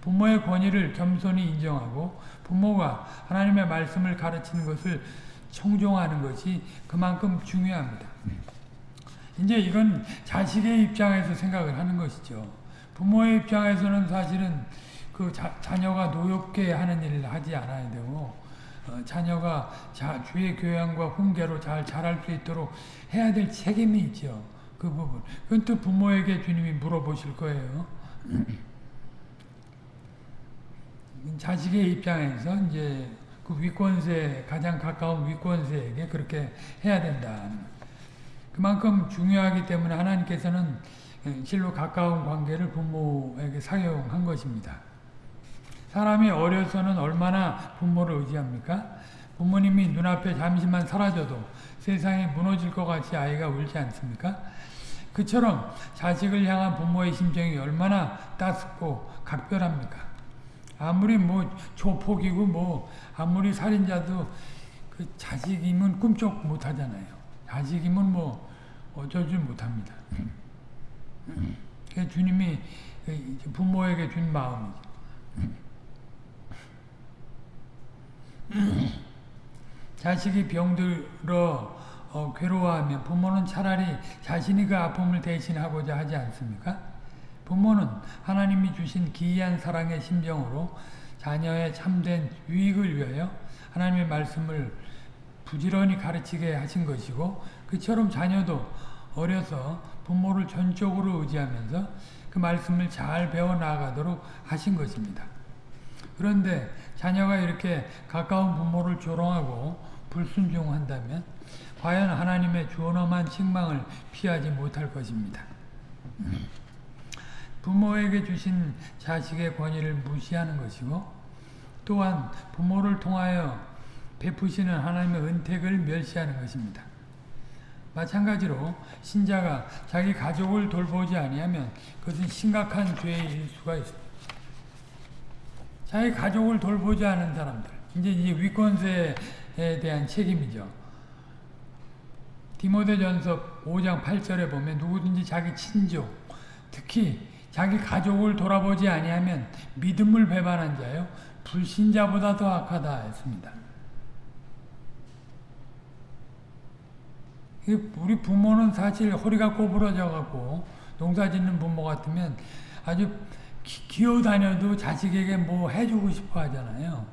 부모의 권위를 겸손히 인정하고 부모가 하나님의 말씀을 가르치는 것을 청종하는 것이 그만큼 중요합니다. 이제 이건 자식의 입장에서 생각을 하는 것이죠. 부모의 입장에서는 사실은 그 자, 자녀가 노엽게 하는 일을 하지 않아야 되고 어, 자녀가 자, 주의 교양과 훈계로 잘 자랄 수 있도록 해야 될 책임이 있죠. 그 부분. 그건 또 부모에게 주님이 물어보실 거예요. [CLEARS THROAT] 자식의 입장에서 이제 그 위권세 가장 가까운 위권세에게 그렇게 해야 된다. 그만큼 중요하기 때문에 하나님께서는 실로 가까운 관계를 부모에게 사용한 것입니다. 사람이 어려서는 얼마나 부모를 의지합니까? 부모님이 눈앞에 잠시만 사라져도 세상이 무너질 것 같이 아이가 울지 않습니까? 그처럼 자식을 향한 부모의 심정이 얼마나 따숩고 각별합니까? 아무리 뭐 조폭이고 뭐 아무리 살인자도 그 자식이면 꿈쩍 못 하잖아요. 자식이면 뭐줄 못합니다. 그 주님이 부모에게 준 마음이죠. 자식이 병들어 어, 괴로워하면 부모는 차라리 자신이 그 아픔을 대신하고자 하지 않습니까? 부모는 하나님이 주신 기이한 사랑의 심정으로 자녀의 참된 유익을 위하여 하나님의 말씀을 부지런히 가르치게 하신 것이고 그처럼 자녀도 어려서 부모를 전적으로 의지하면서 그 말씀을 잘 배워나가도록 하신 것입니다. 그런데 자녀가 이렇게 가까운 부모를 조롱하고 불순종한다면 과연 하나님의 존엄한 책망을 피하지 못할 것입니다. 부모에게 주신 자식의 권위를 무시하는 것이고 또한 부모를 통하여 베푸시는 하나님의 은택을 멸시하는 것입니다. 마찬가지로 신자가 자기 가족을 돌보지 아니하면 그것은 심각한 죄일 수가 있습니다. 자기 가족을 돌보지 않은 사람들 이제 이 위권세에 대한 책임이죠. 디모데전서 5장 8절에 보면 누구든지 자기 친족 특히 자기 가족을 돌아보지 아니하면 믿음을 배반한 자요 불신자보다 더 악하다 했습니다. 우리 부모는 사실 허리가 꼬부러져 갖고 농사 짓는 부모 같으면 아주 기, 어다녀도 자식에게 뭐 해주고 싶어 하잖아요.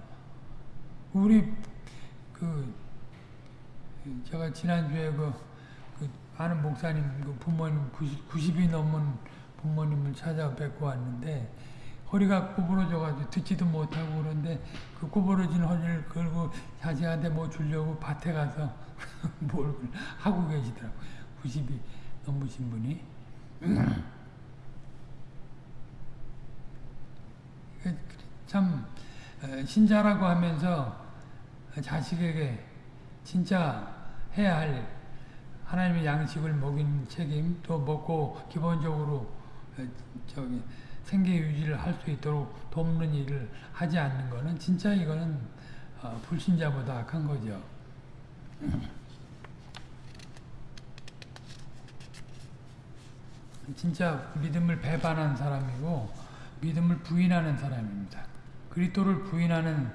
우리 그 제가 지난주에 그, 그 아는 목사님 그 부모님 90, 90이 넘은 부모님을 찾아뵙고 왔는데 허리가 구부러져 가지고 듣지도 못하고 그런데 그 구부러진 허리를 걸고 자식한테 뭐 주려고 밭에 가서 [LAUGHS] 뭘 하고 계시더라고요. 90이 넘으신 분이. 참 신자라고 하면서 자식에게 진짜 해야 할 하나님의 양식을 먹인 책임 또 먹고 기본적으로 저기 생계 유지를 할 수 있도록 돕는 일을 하지 않는 거는 진짜 이거는 어, 불신자보다 악한 거죠. [LAUGHS] 진짜 믿음을 배반한 사람이고 믿음을 부인하는 사람입니다. 그리스도를 부인하는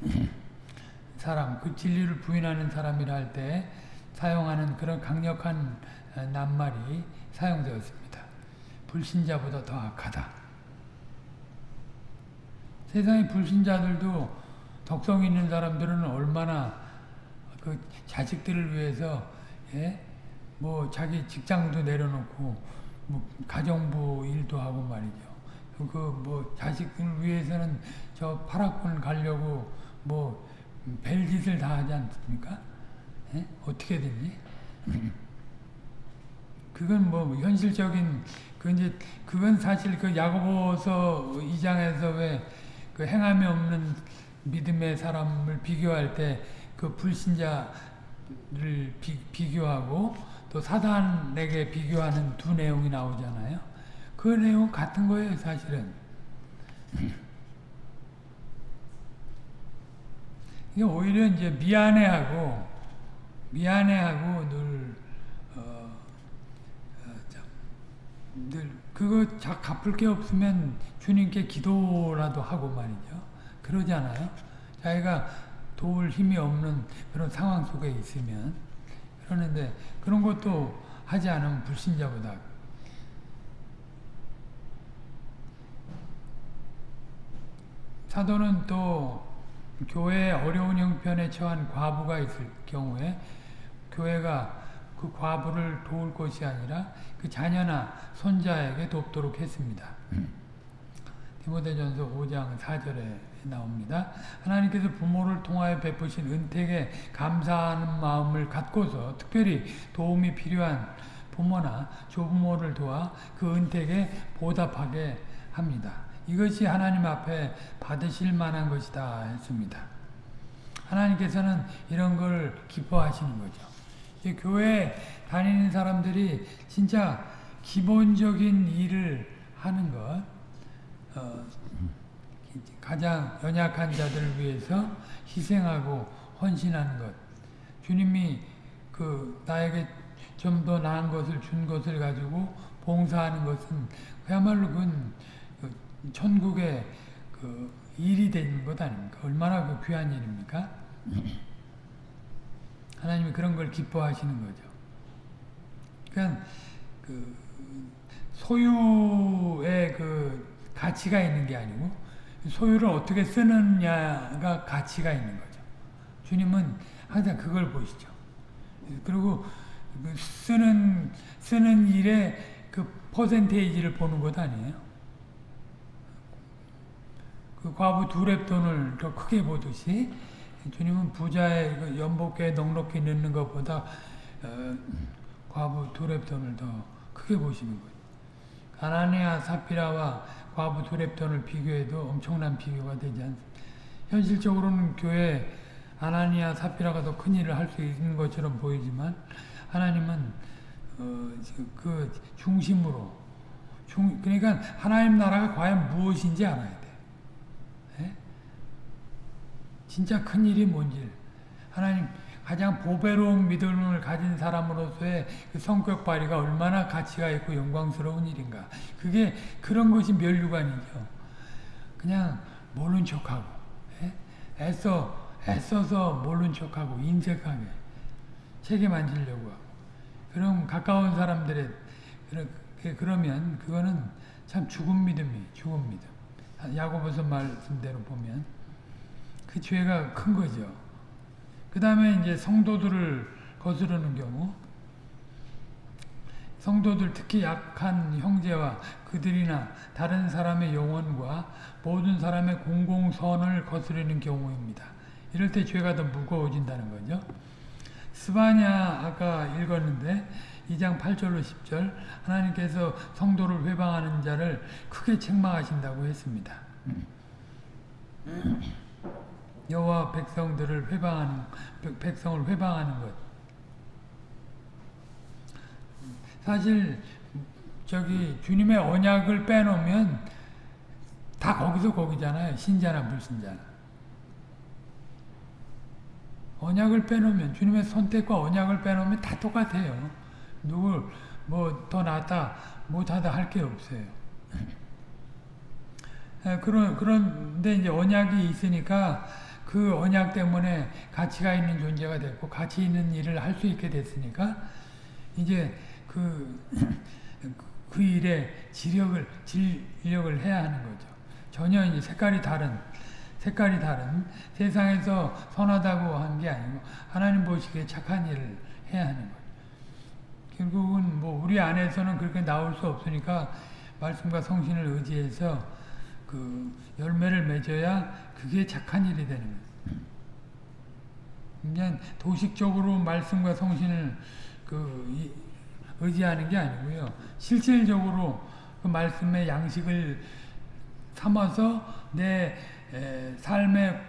[LAUGHS] 사람, 그 진리를 부인하는 사람이라 할 때 사용하는 그런 강력한 낱말이 사용되었습니다. 불신자보다 더 악하다. 세상의 불신자들도 덕성 있는 사람들은 얼마나 그 자식들을 위해서 예? 뭐 자기 직장도 내려놓고 뭐 가정부 일도 하고 말이죠. 그 뭐 자식들 위해서는 저 파라군 가려고 뭐 별짓을 다 하지 않습니까? 예? 어떻게든지 [LAUGHS] 그건 뭐 현실적인 그 이제 그건 사실 그 야고보서 2장에서 왜 그 행함이 없는 믿음의 사람을 비교할 때 그 불신자를 비, 비교하고 또 사단에게 비교하는 두 내용이 나오잖아요. 그 내용 같은 거예요, 사실은. 이게 오히려 이제 미안해하고 미안해하고 늘 어, 어, 참, 늘 그거 자 갚을 게 없으면 주님께 기도라도 하고 말이죠. 그러지 않아요? 자기가 도울 힘이 없는 그런 상황 속에 있으면 그러는데 그런 것도 하지 않으면 불신자보다 사도는 또 교회에 어려운 형편에 처한 과부가 있을 경우에 교회가 그 과부를 도울 것이 아니라 그 자녀나 손자에게 돕도록 했습니다. 디모데전서 5장 4절에 나옵니다. 하나님께서 부모를 통하여 베푸신 은택에 감사하는 마음을 갖고서 특별히 도움이 필요한 부모나 조부모를 도와 그 은택에 보답하게 합니다. 이것이 하나님 앞에 받으실 만한 것이다 했습니다. 하나님께서는 이런 걸 기뻐하시는 거죠. 교회 다니는 사람들이 진짜 기본적인 일을 하는 것, 어, 가장 연약한 자들을 위해서 희생하고 헌신하는 것. 주님이 그 나에게 좀 더 나은 것을 준 것을 가지고 봉사하는 것은 그야말로 그건 천국의 그 일이 되는 것 아닙니까? 얼마나 그 귀한 일입니까? 하나님이 그런 걸 기뻐하시는 거죠. 그러니까 그 소유의 그 가치가 있는 게 아니고 소유를 어떻게 쓰느냐가 가치가 있는 거죠. 주님은 항상 그걸 보시죠. 그리고 그 쓰는 쓰는 일에 그 퍼센테이지를 보는 것 아니에요. 그 과부 두 랩돈을 더 크게 보듯이 주님은 부자의 그 연복에 넉넉히 넣는 것보다 어, 과부 두랩돈을 더 크게 보시는 거예요. 가나니아 사피라와 과부 두랩돈을 비교해도 엄청난 비교가 되지 않습니다. 현실적으로는 교회 아나니아 사피라가 더 큰 일을 할 수 있는 것처럼 보이지만 하나님은 어, 그 중심으로 중, 그러니까 하나님 나라가 과연 무엇인지 알아야 돼. 예? 진짜 큰 일이 뭔지 하나님 가장 보배로운 믿음을 가진 사람으로서의 그 성격 발휘가 얼마나 가치가 있고 영광스러운 일인가. 그게 그런 것이 멸류관이죠. 그냥 모른 척하고 예? 애써 애써서 모른 척하고 인색하게 책임 안 지려고 하고 그럼 가까운 사람들의 그러면 그거는 참 죽은 믿음이 죽은 믿음. 야고보서 말씀대로 보면 그 [LAUGHS] 죄가 큰 거죠. 그 다음에 이제 성도들을 거스르는 경우 성도들 특히 약한 형제와 그들이나 다른 사람의 영혼과 모든 사람의 공공선을 거스르는 경우입니다. 이럴 때 죄가 더 무거워진다는 거죠. 스바냐 아까 읽었는데 2장 8절로 10절 하나님께서 성도를 회방하는 자를 크게 책망하신다고 했습니다. [CLEARS THROAT] [CLEARS THROAT] 여호와 백성들을 회방하는 백성을 회방하는 것. 사실 저기 주님의 언약을 빼놓으면 다 거기서 거기잖아요. 신자나 불신자나. 언약을 빼놓으면 주님의 선택과 언약을 빼놓으면 다 똑같아요. 누굴 뭐 더 낫다 못하다 할 게 없어요. 그런 그런데 이제 언약이 있으니까 그 언약 때문에 가치가 있는 존재가 됐고 가치 있는 일을 할 수 있게 됐으니까 이제 그, [CLEARS THROAT] 그 일에 지력을 진력을 해야 하는 거죠. 전혀 이제 색깔이 다른 색깔이 다른 세상에서 선하다고 한 게 아니고 하나님 보시기에 착한 일을 해야 하는 거예요. 결국은 뭐 우리 안에서는 그렇게 나올 수 없으니까 말씀과 성신을 의지해서 그 열매를 맺어야 그게 착한 일이 되는 거예요. 그냥 도식적으로 말씀과 성신을 그 의지하는 게 아니고요. 실질적으로 그 말씀의 양식을 삼아서 내 삶의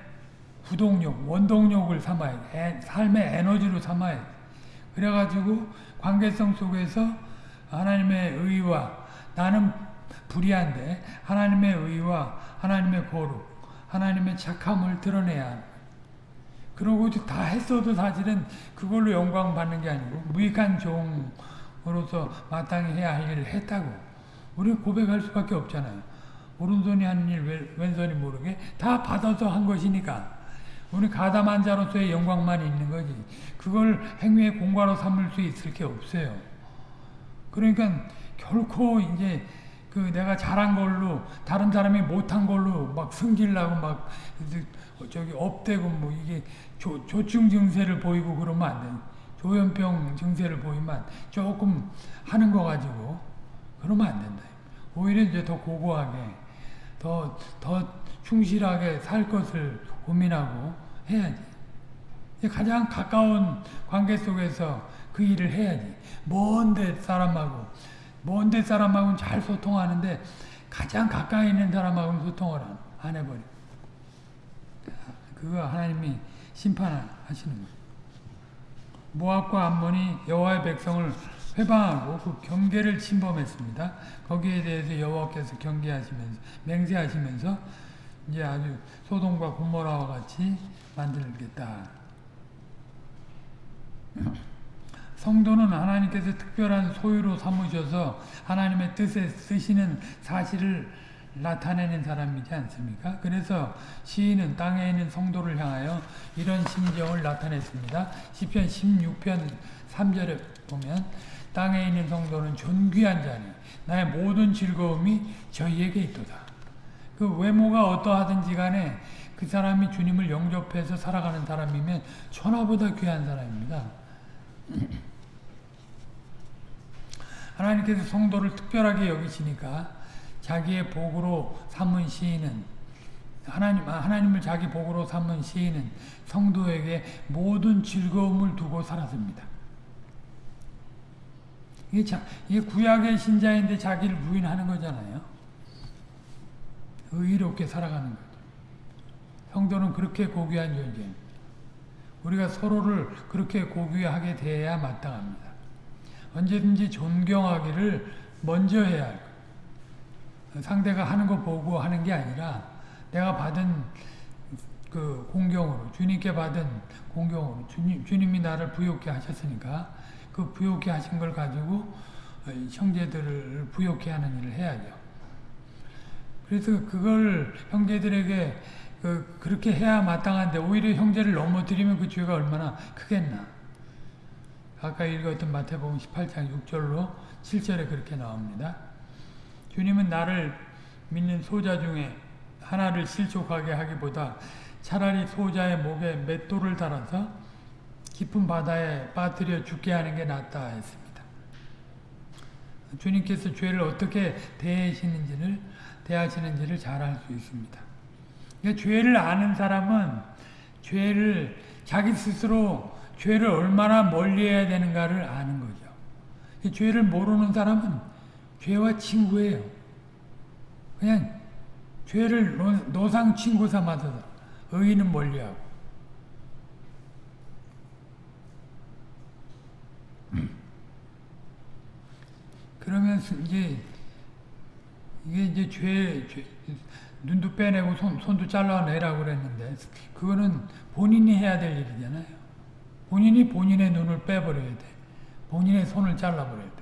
구동력, 원동력을 삼아야 돼. 삶의 에너지로 삼아야 돼. 그래가지고 관계성 속에서 하나님의 의와 나는 불의한데 하나님의 의와 하나님의 거룩, 하나님의 착함을 드러내야 하는 그러고 다 했어도 사실은 그걸로 영광 받는 게 아니고 무익한 종으로서 마땅히 해야 할 일을 했다고 우리 고백할 수밖에 없잖아요. 오른손이 하는 일 왼손이 모르게 다 받아서 한 것이니까 우리 가담한 자로서의 영광만 있는 거지. 그걸 행위의 공과로 삼을 수 있을 게 없어요. 그러니까 결코 이제 그 내가 잘한 걸로 다른 사람이 못한 걸로 막 승질나고 막 저기 업되고 뭐 이게 조, 조증 증세를 보이고 그러면 안 돼. 조현병 증세를 보이면 조금 하는 거 가지고 그러면 안 된다. 오히려 이제 더 고고하게 더, 더 충실하게 살 것을 고민하고 해야지. 가장 가까운 관계 속에서 그 일을 해야지. 먼데 사람하고, 먼데 사람하고는 잘 소통하는데 가장 가까이 있는 사람하고는 소통을 안 해버려. 그거 하나님이 심판하시는 거예요. 모압과 암몬이 여호와의 백성을 회방하고 그 경계를 침범했습니다. 거기에 대해서 여호와께서 경계하시면서 맹세하시면서 이제 아주 소돔과 고모라와 같이 만들겠다. 성도는 하나님께서 특별한 소유로 삼으셔서 하나님의 뜻에 쓰시는 사실을 나타내는 사람이지 않습니까? 그래서 시인은 땅에 있는 성도를 향하여 이런 심정을 나타냈습니다. 시편 16편 3절에 보면 땅에 있는 성도는 존귀한 자니 나의 모든 즐거움이 저희에게 있도다. 그 외모가 어떠하든지 간에 그 사람이 주님을 영접해서 살아가는 사람이면 천하보다 귀한 사람입니다. [CLEARS THROAT] 하나님께서 성도를 특별하게 여기시니까 자기의 복으로 삼은 시인은 하나님, 아, 하나님을 자기 복으로 삼은 시인은 성도에게 모든 즐거움을 두고 살았습니다. 이게, 자, 이게 구약의 신자인데 자기를 부인하는 거잖아요. 의롭게 살아가는 거죠. 성도는 그렇게 고귀한 존재입니다. 우리가 서로를 그렇게 고귀하게 대해야 마땅합니다. 언제든지 존경하기를 먼저 해야 할 거예요. 상대가 하는 거 보고 하는 게 아니라 내가 받은 그 공경으로 주님께 받은 공경으로 주님, 주님이 나를 부욕해 하셨으니까 그 부욕해 하신 걸 가지고 형제들을 부욕해 하는 일을 해야죠. 그래서 그걸 형제들에게 그, 그렇게 해야 마땅한데 오히려 형제를 넘어뜨리면 그 죄가 얼마나 크겠나. 아까 읽었던 마태복음 18장 6절로 7절에 그렇게 나옵니다. 주님은 나를 믿는 소자 중에 하나를 실족하게 하기보다 차라리 소자의 목에 맷돌을 달아서 깊은 바다에 빠뜨려 죽게 하는 게 낫다 했습니다. 주님께서 죄를 어떻게 대하시는지를 대하시는지를 잘 알 수 있습니다. 그러니까 죄를 아는 사람은 죄를 자기 스스로 죄를 얼마나 멀리해야 되는가를 아는 거죠. 죄를 모르는 사람은 죄와 친구예요. 그냥 죄를 노 상 친구 삼아서 의인은 멀리하고. 그러면 이제 이게 이제 죄, 죄 눈도 빼내고 손, 손도 잘라내라고 그랬는데 그거는 본인이 해야 될 일이잖아요. 본인이 본인의 눈을 빼버려야 돼. 본인의 손을 잘라버려야 돼.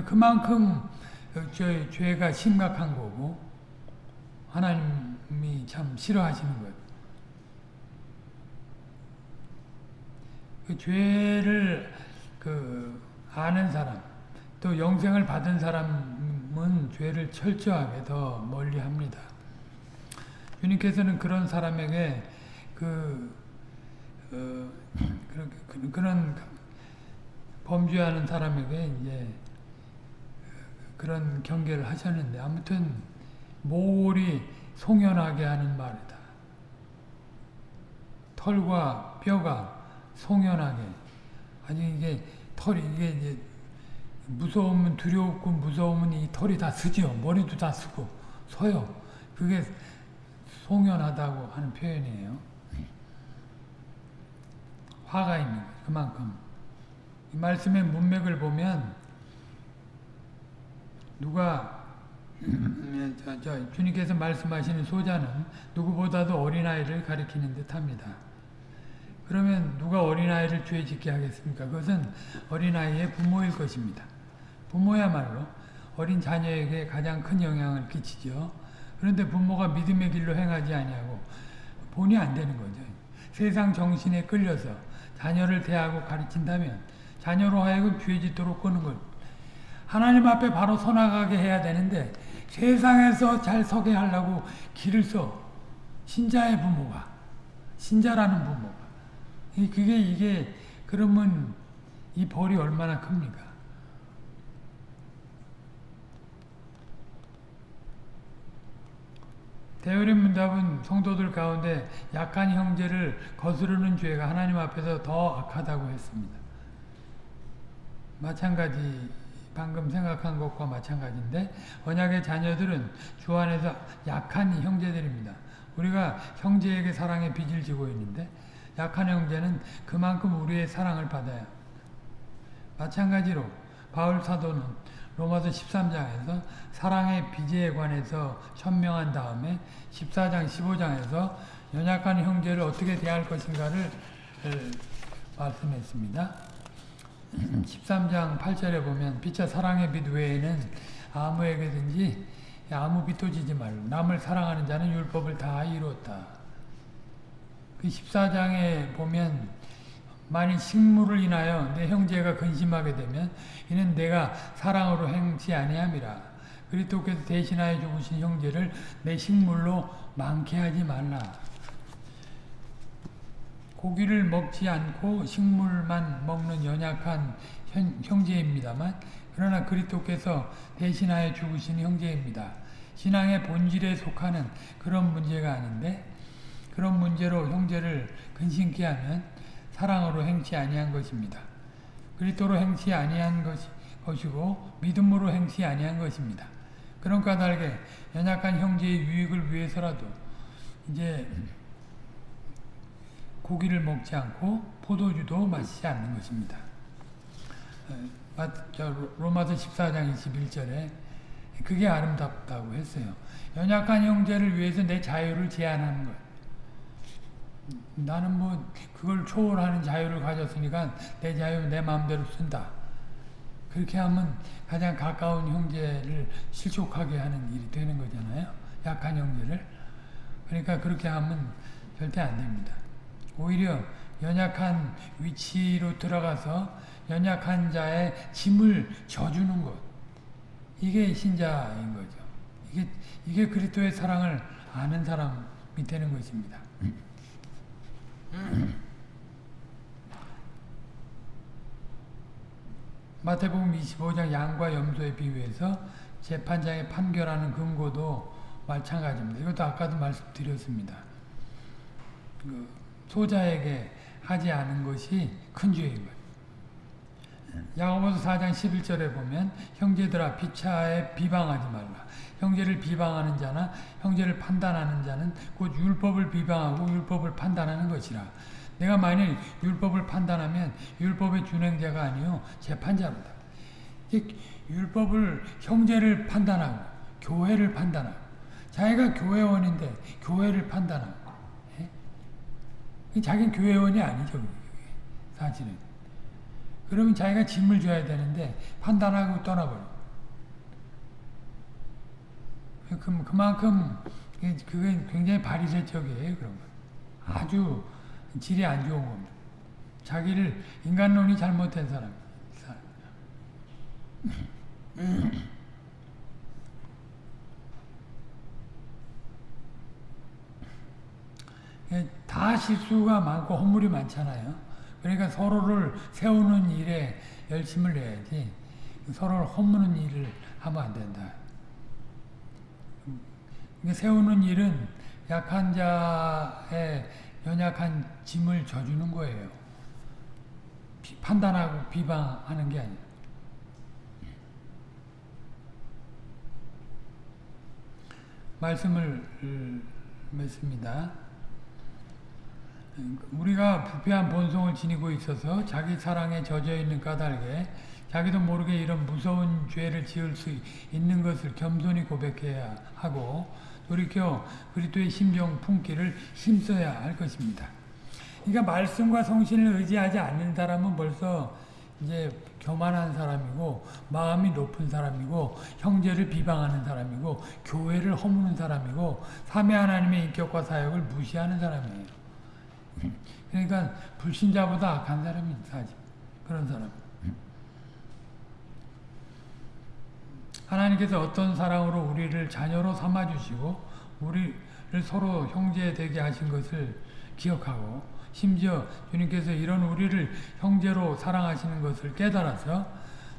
그만큼 저 죄가 심각한 거고 하나님이 참 싫어하시는 거예요. 그 죄를 그 아는 사람 또 영생을 받은 사람은 죄를 철저하게 더 멀리 합니다. 주님께서는 그런 사람에게 그, 어, 그런, 그런 범죄하는 사람에게 이제 그런 경계를 하셨는데 아무튼 모골이 송연하게 하는 말이다. 털과 뼈가 송연하게 아니 이게 털이 이게 이제 무서우면 두려웠고 무서우면 이 털이 다 쓰죠. 머리도 다 쓰고 서요. 그게 송연하다고 하는 표현이에요. 화가 있는. 그만큼. 이 말씀의 문맥을 보면 누가 저, 저, 주님께서 말씀하시는 소자는 누구보다도 어린아이를 가리키는 듯합니다. 그러면 누가 어린아이를 죄 짓게 하겠습니까? 그것은 어린아이의 부모일 것입니다. 부모야말로 어린 자녀에게 가장 큰 영향을 끼치죠. 그런데 부모가 믿음의 길로 행하지 아니하고 본이 안 되는 거죠. 세상 정신에 끌려서 자녀를 대하고 가르친다면 자녀로 하여금 죄 짓도록 끄는 것. 하나님 앞에 바로 서나가게 해야 되는데 세상에서 잘 서게 하려고 길을 써. 신자의 부모가. 신자라는 부모가. 그게 이게 그러면 이 벌이 얼마나 큽니까? 대열의 문답은 성도들 가운데 약한 형제를 거스르는 죄가 하나님 앞에서 더 악하다고 했습니다. 마찬가지 방금 생각한 것과 마찬가지인데 언약의 자녀들은 주 안에서 약한 형제들입니다. 우리가 형제에게 사랑의 빚을 지고 있는데 약한 형제는 그만큼 우리의 사랑을 받아야 마찬가지로 바울 사도는 로마서 13장에서 사랑의 비제에 관해서 천명한 다음에 14장, 15장에서 연약한 형제를 어떻게 대할 것인가를 말씀했습니다. 13장 8절에 보면 빛과 사랑의 빛 외에는 아무에게든지 아무 빛도 지지 말고 남을 사랑하는 자는 율법을 다 이루었다. 그 14장에 보면 만일 식물을 인하여 내 형제가 근심하게 되면 이는 내가 사랑으로 행치 아니함이라. 그리스도께서 대신하여 죽으신 형제를 내 식물로 많게 하지 말라. 고기를 먹지 않고 식물만 먹는 연약한 형, 형제입니다만 그러나 그리스도께서 대신하여 죽으신 형제입니다. 신앙의 본질에 속하는 그런 문제가 아닌데 그런 문제로 형제를 근심케 하면 사랑으로 행치 아니한 것입니다. 그리스도로 행치 아니한 것이, 것이고 믿음으로 행치 아니한 것입니다. 그런 까닭에 연약한 형제의 유익을 위해서라도 이제 고기를 먹지 않고 포도주도 마시지 않는 것입니다. 로마서 14장 21절에 그게 아름답다고 했어요. 연약한 형제를 위해서 내 자유를 제한하는 것. 나는 뭐 그걸 초월하는 자유를 가졌으니까 내 자유 내 마음대로 쓴다. 그렇게 하면 가장 가까운 형제를 실족하게 하는 일이 되는 거잖아요. 약한 형제를. 그러니까 그렇게 하면 절대 안 됩니다. 오히려 연약한 위치로 들어가서 연약한 자의 짐을 져주는 것. 이게 신자인 거죠. 이게, 이게 그리스도의 사랑을 아는 사람이 되는 것입니다. [CLEARS THROAT] 마태복음 25장 양과 염소에 비유해서 재판장의 판결하는 근거도 마찬가지입니다. 이것도 아까도 말씀드렸습니다. 그 소자에게 하지 않은 것이 큰 죄인 거예요. 야고보서 4장 11절에 보면 형제들아 피차에 비방하지 말라. 형제를 비방하는 자나 형제를 판단하는 자는 곧 율법을 비방하고 율법을 판단하는 것이라. 내가 만일 율법을 판단하면 율법의 준행자가 아니요 재판자로다. 율법을 형제를 판단하고 교회를 판단하고 자기가 교회원인데 교회를 판단하고 예? 자기는 교회원이 아니죠. 사실은. 그러면 자기가 짐을 줘야 되는데 판단하고 떠나버려. 그만큼 그게 굉장히 바리새적이에요. 그런 거. 아주 질이 안 좋은 겁니다. 자기를 인간론이 잘못된 사람. [LAUGHS] 다 실수가 많고 허물이 많잖아요. 그러니까 서로를 세우는 일에 열심을 내야지 서로를 허무는 일을 하면 안 된다. 세우는 일은 약한 자의 연약한 짐을 져주는 거예요. 비, 판단하고 비방하는 게 아니에요. 말씀을 맺습니다. 우리가 부패한 본성을 지니고 있어서 자기 사랑에 젖어 있는 까닭에 자기도 모르게 이런 무서운 죄를 지을 수 있는 것을 겸손히 고백해야 하고 돌이켜 그리스도의 심정 품기를 힘써야 할 것입니다. 그러니까 말씀과 성신을 의지하지 않는 사람은 벌써 이제 교만한 사람이고 마음이 높은 사람이고 형제를 비방하는 사람이고 교회를 허무는 사람이고 삼위 하나님의 인격과 사역을 무시하는 사람이에요. 그러니까 불신자보다 악한 사람이 사지 그런 사람. 하나님께서 어떤 사랑으로 우리를 자녀로 삼아주시고 우리를 서로 형제 되게 하신 것을 기억하고 심지어 주님께서 이런 우리를 형제로 사랑하시는 것을 깨달아서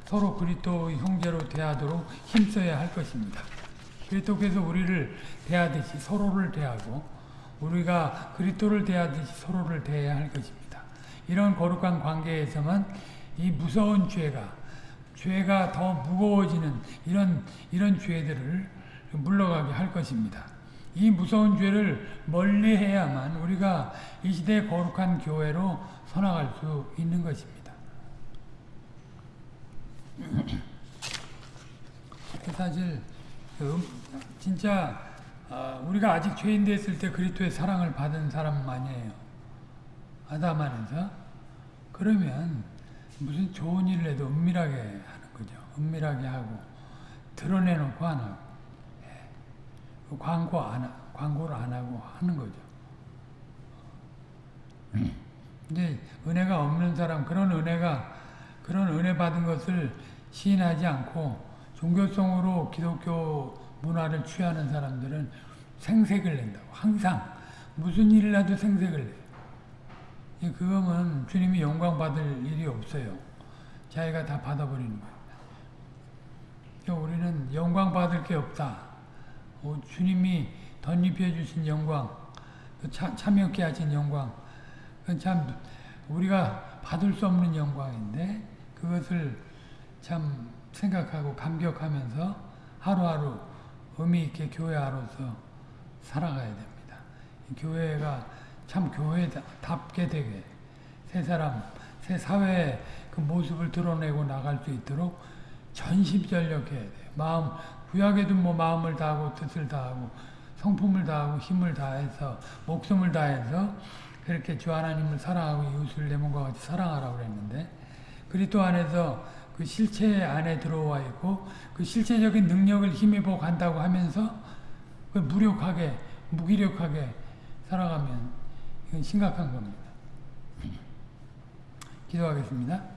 서로 그리스도 형제로 대하도록 힘써야 할 것입니다. 그리스도께서 우리를 대하듯이 서로를 대하고 우리가 그리스도를 대하듯이 서로를 대해야 할 것입니다. 이런 거룩한 관계에서만 이 무서운 죄가 죄가 더 무거워지는 이런 이런 죄들을 물러가게 할 것입니다. 이 무서운 죄를 멀리해야만 우리가 이 시대 거룩한 교회로 선악할 수 있는 것입니다. [CLEARS THROAT] 사실 진짜 우리가 아직 죄인 됐을 때 그리스도의 사랑을 받은 사람만이에요. 아담 안에서 그러면 무슨 좋은 일을 해도 은밀하게 하는 거죠. 은밀하게 하고 드러내놓고 안 하고 광고 안, 광고를 안 하고 하는 거죠. [CLEARS THROAT] 근데 은혜가 없는 사람, 그런 은혜가, 그런 은혜 받은 것을 시인하지 않고 종교성으로 기독교 문화를 취하는 사람들은 생색을 낸다고. 항상 무슨 일을 해도 생색을 내. 그거면 주님이 영광 받을 일이 없어요. 자기가 다 받아버리는 거예요. 우리는 영광 받을 게 없다. 어, 주님이 덧입혀 주신 영광, 그 참, 참여케 하신 영광, 그건 참 우리가 받을 수 없는 영광인데 그것을 참 생각하고 감격하면서 하루하루 의미 있게 교회 아로서 살아가야 됩니다. 이 교회가 참 교회답게 되게 새 사람, 새 사회의 그 모습을 드러내고 나갈 수 있도록 전심전력해야 돼요. 마음, 구약에도 뭐 마음을 다하고 뜻을 다하고 성품을 다하고 힘을 다해서 목숨을 다해서 그렇게 주 하나님을 사랑하고 이웃을 내 몸과 같이 사랑하라고 그랬는데 그리스도 안에서 그 실체 안에 들어와 있고 그 실체적인 능력을 힘입어 간다고 하면서 그 무력하게 무기력하게 살아가면 이건 심각한 겁니다. 기도하겠습니다.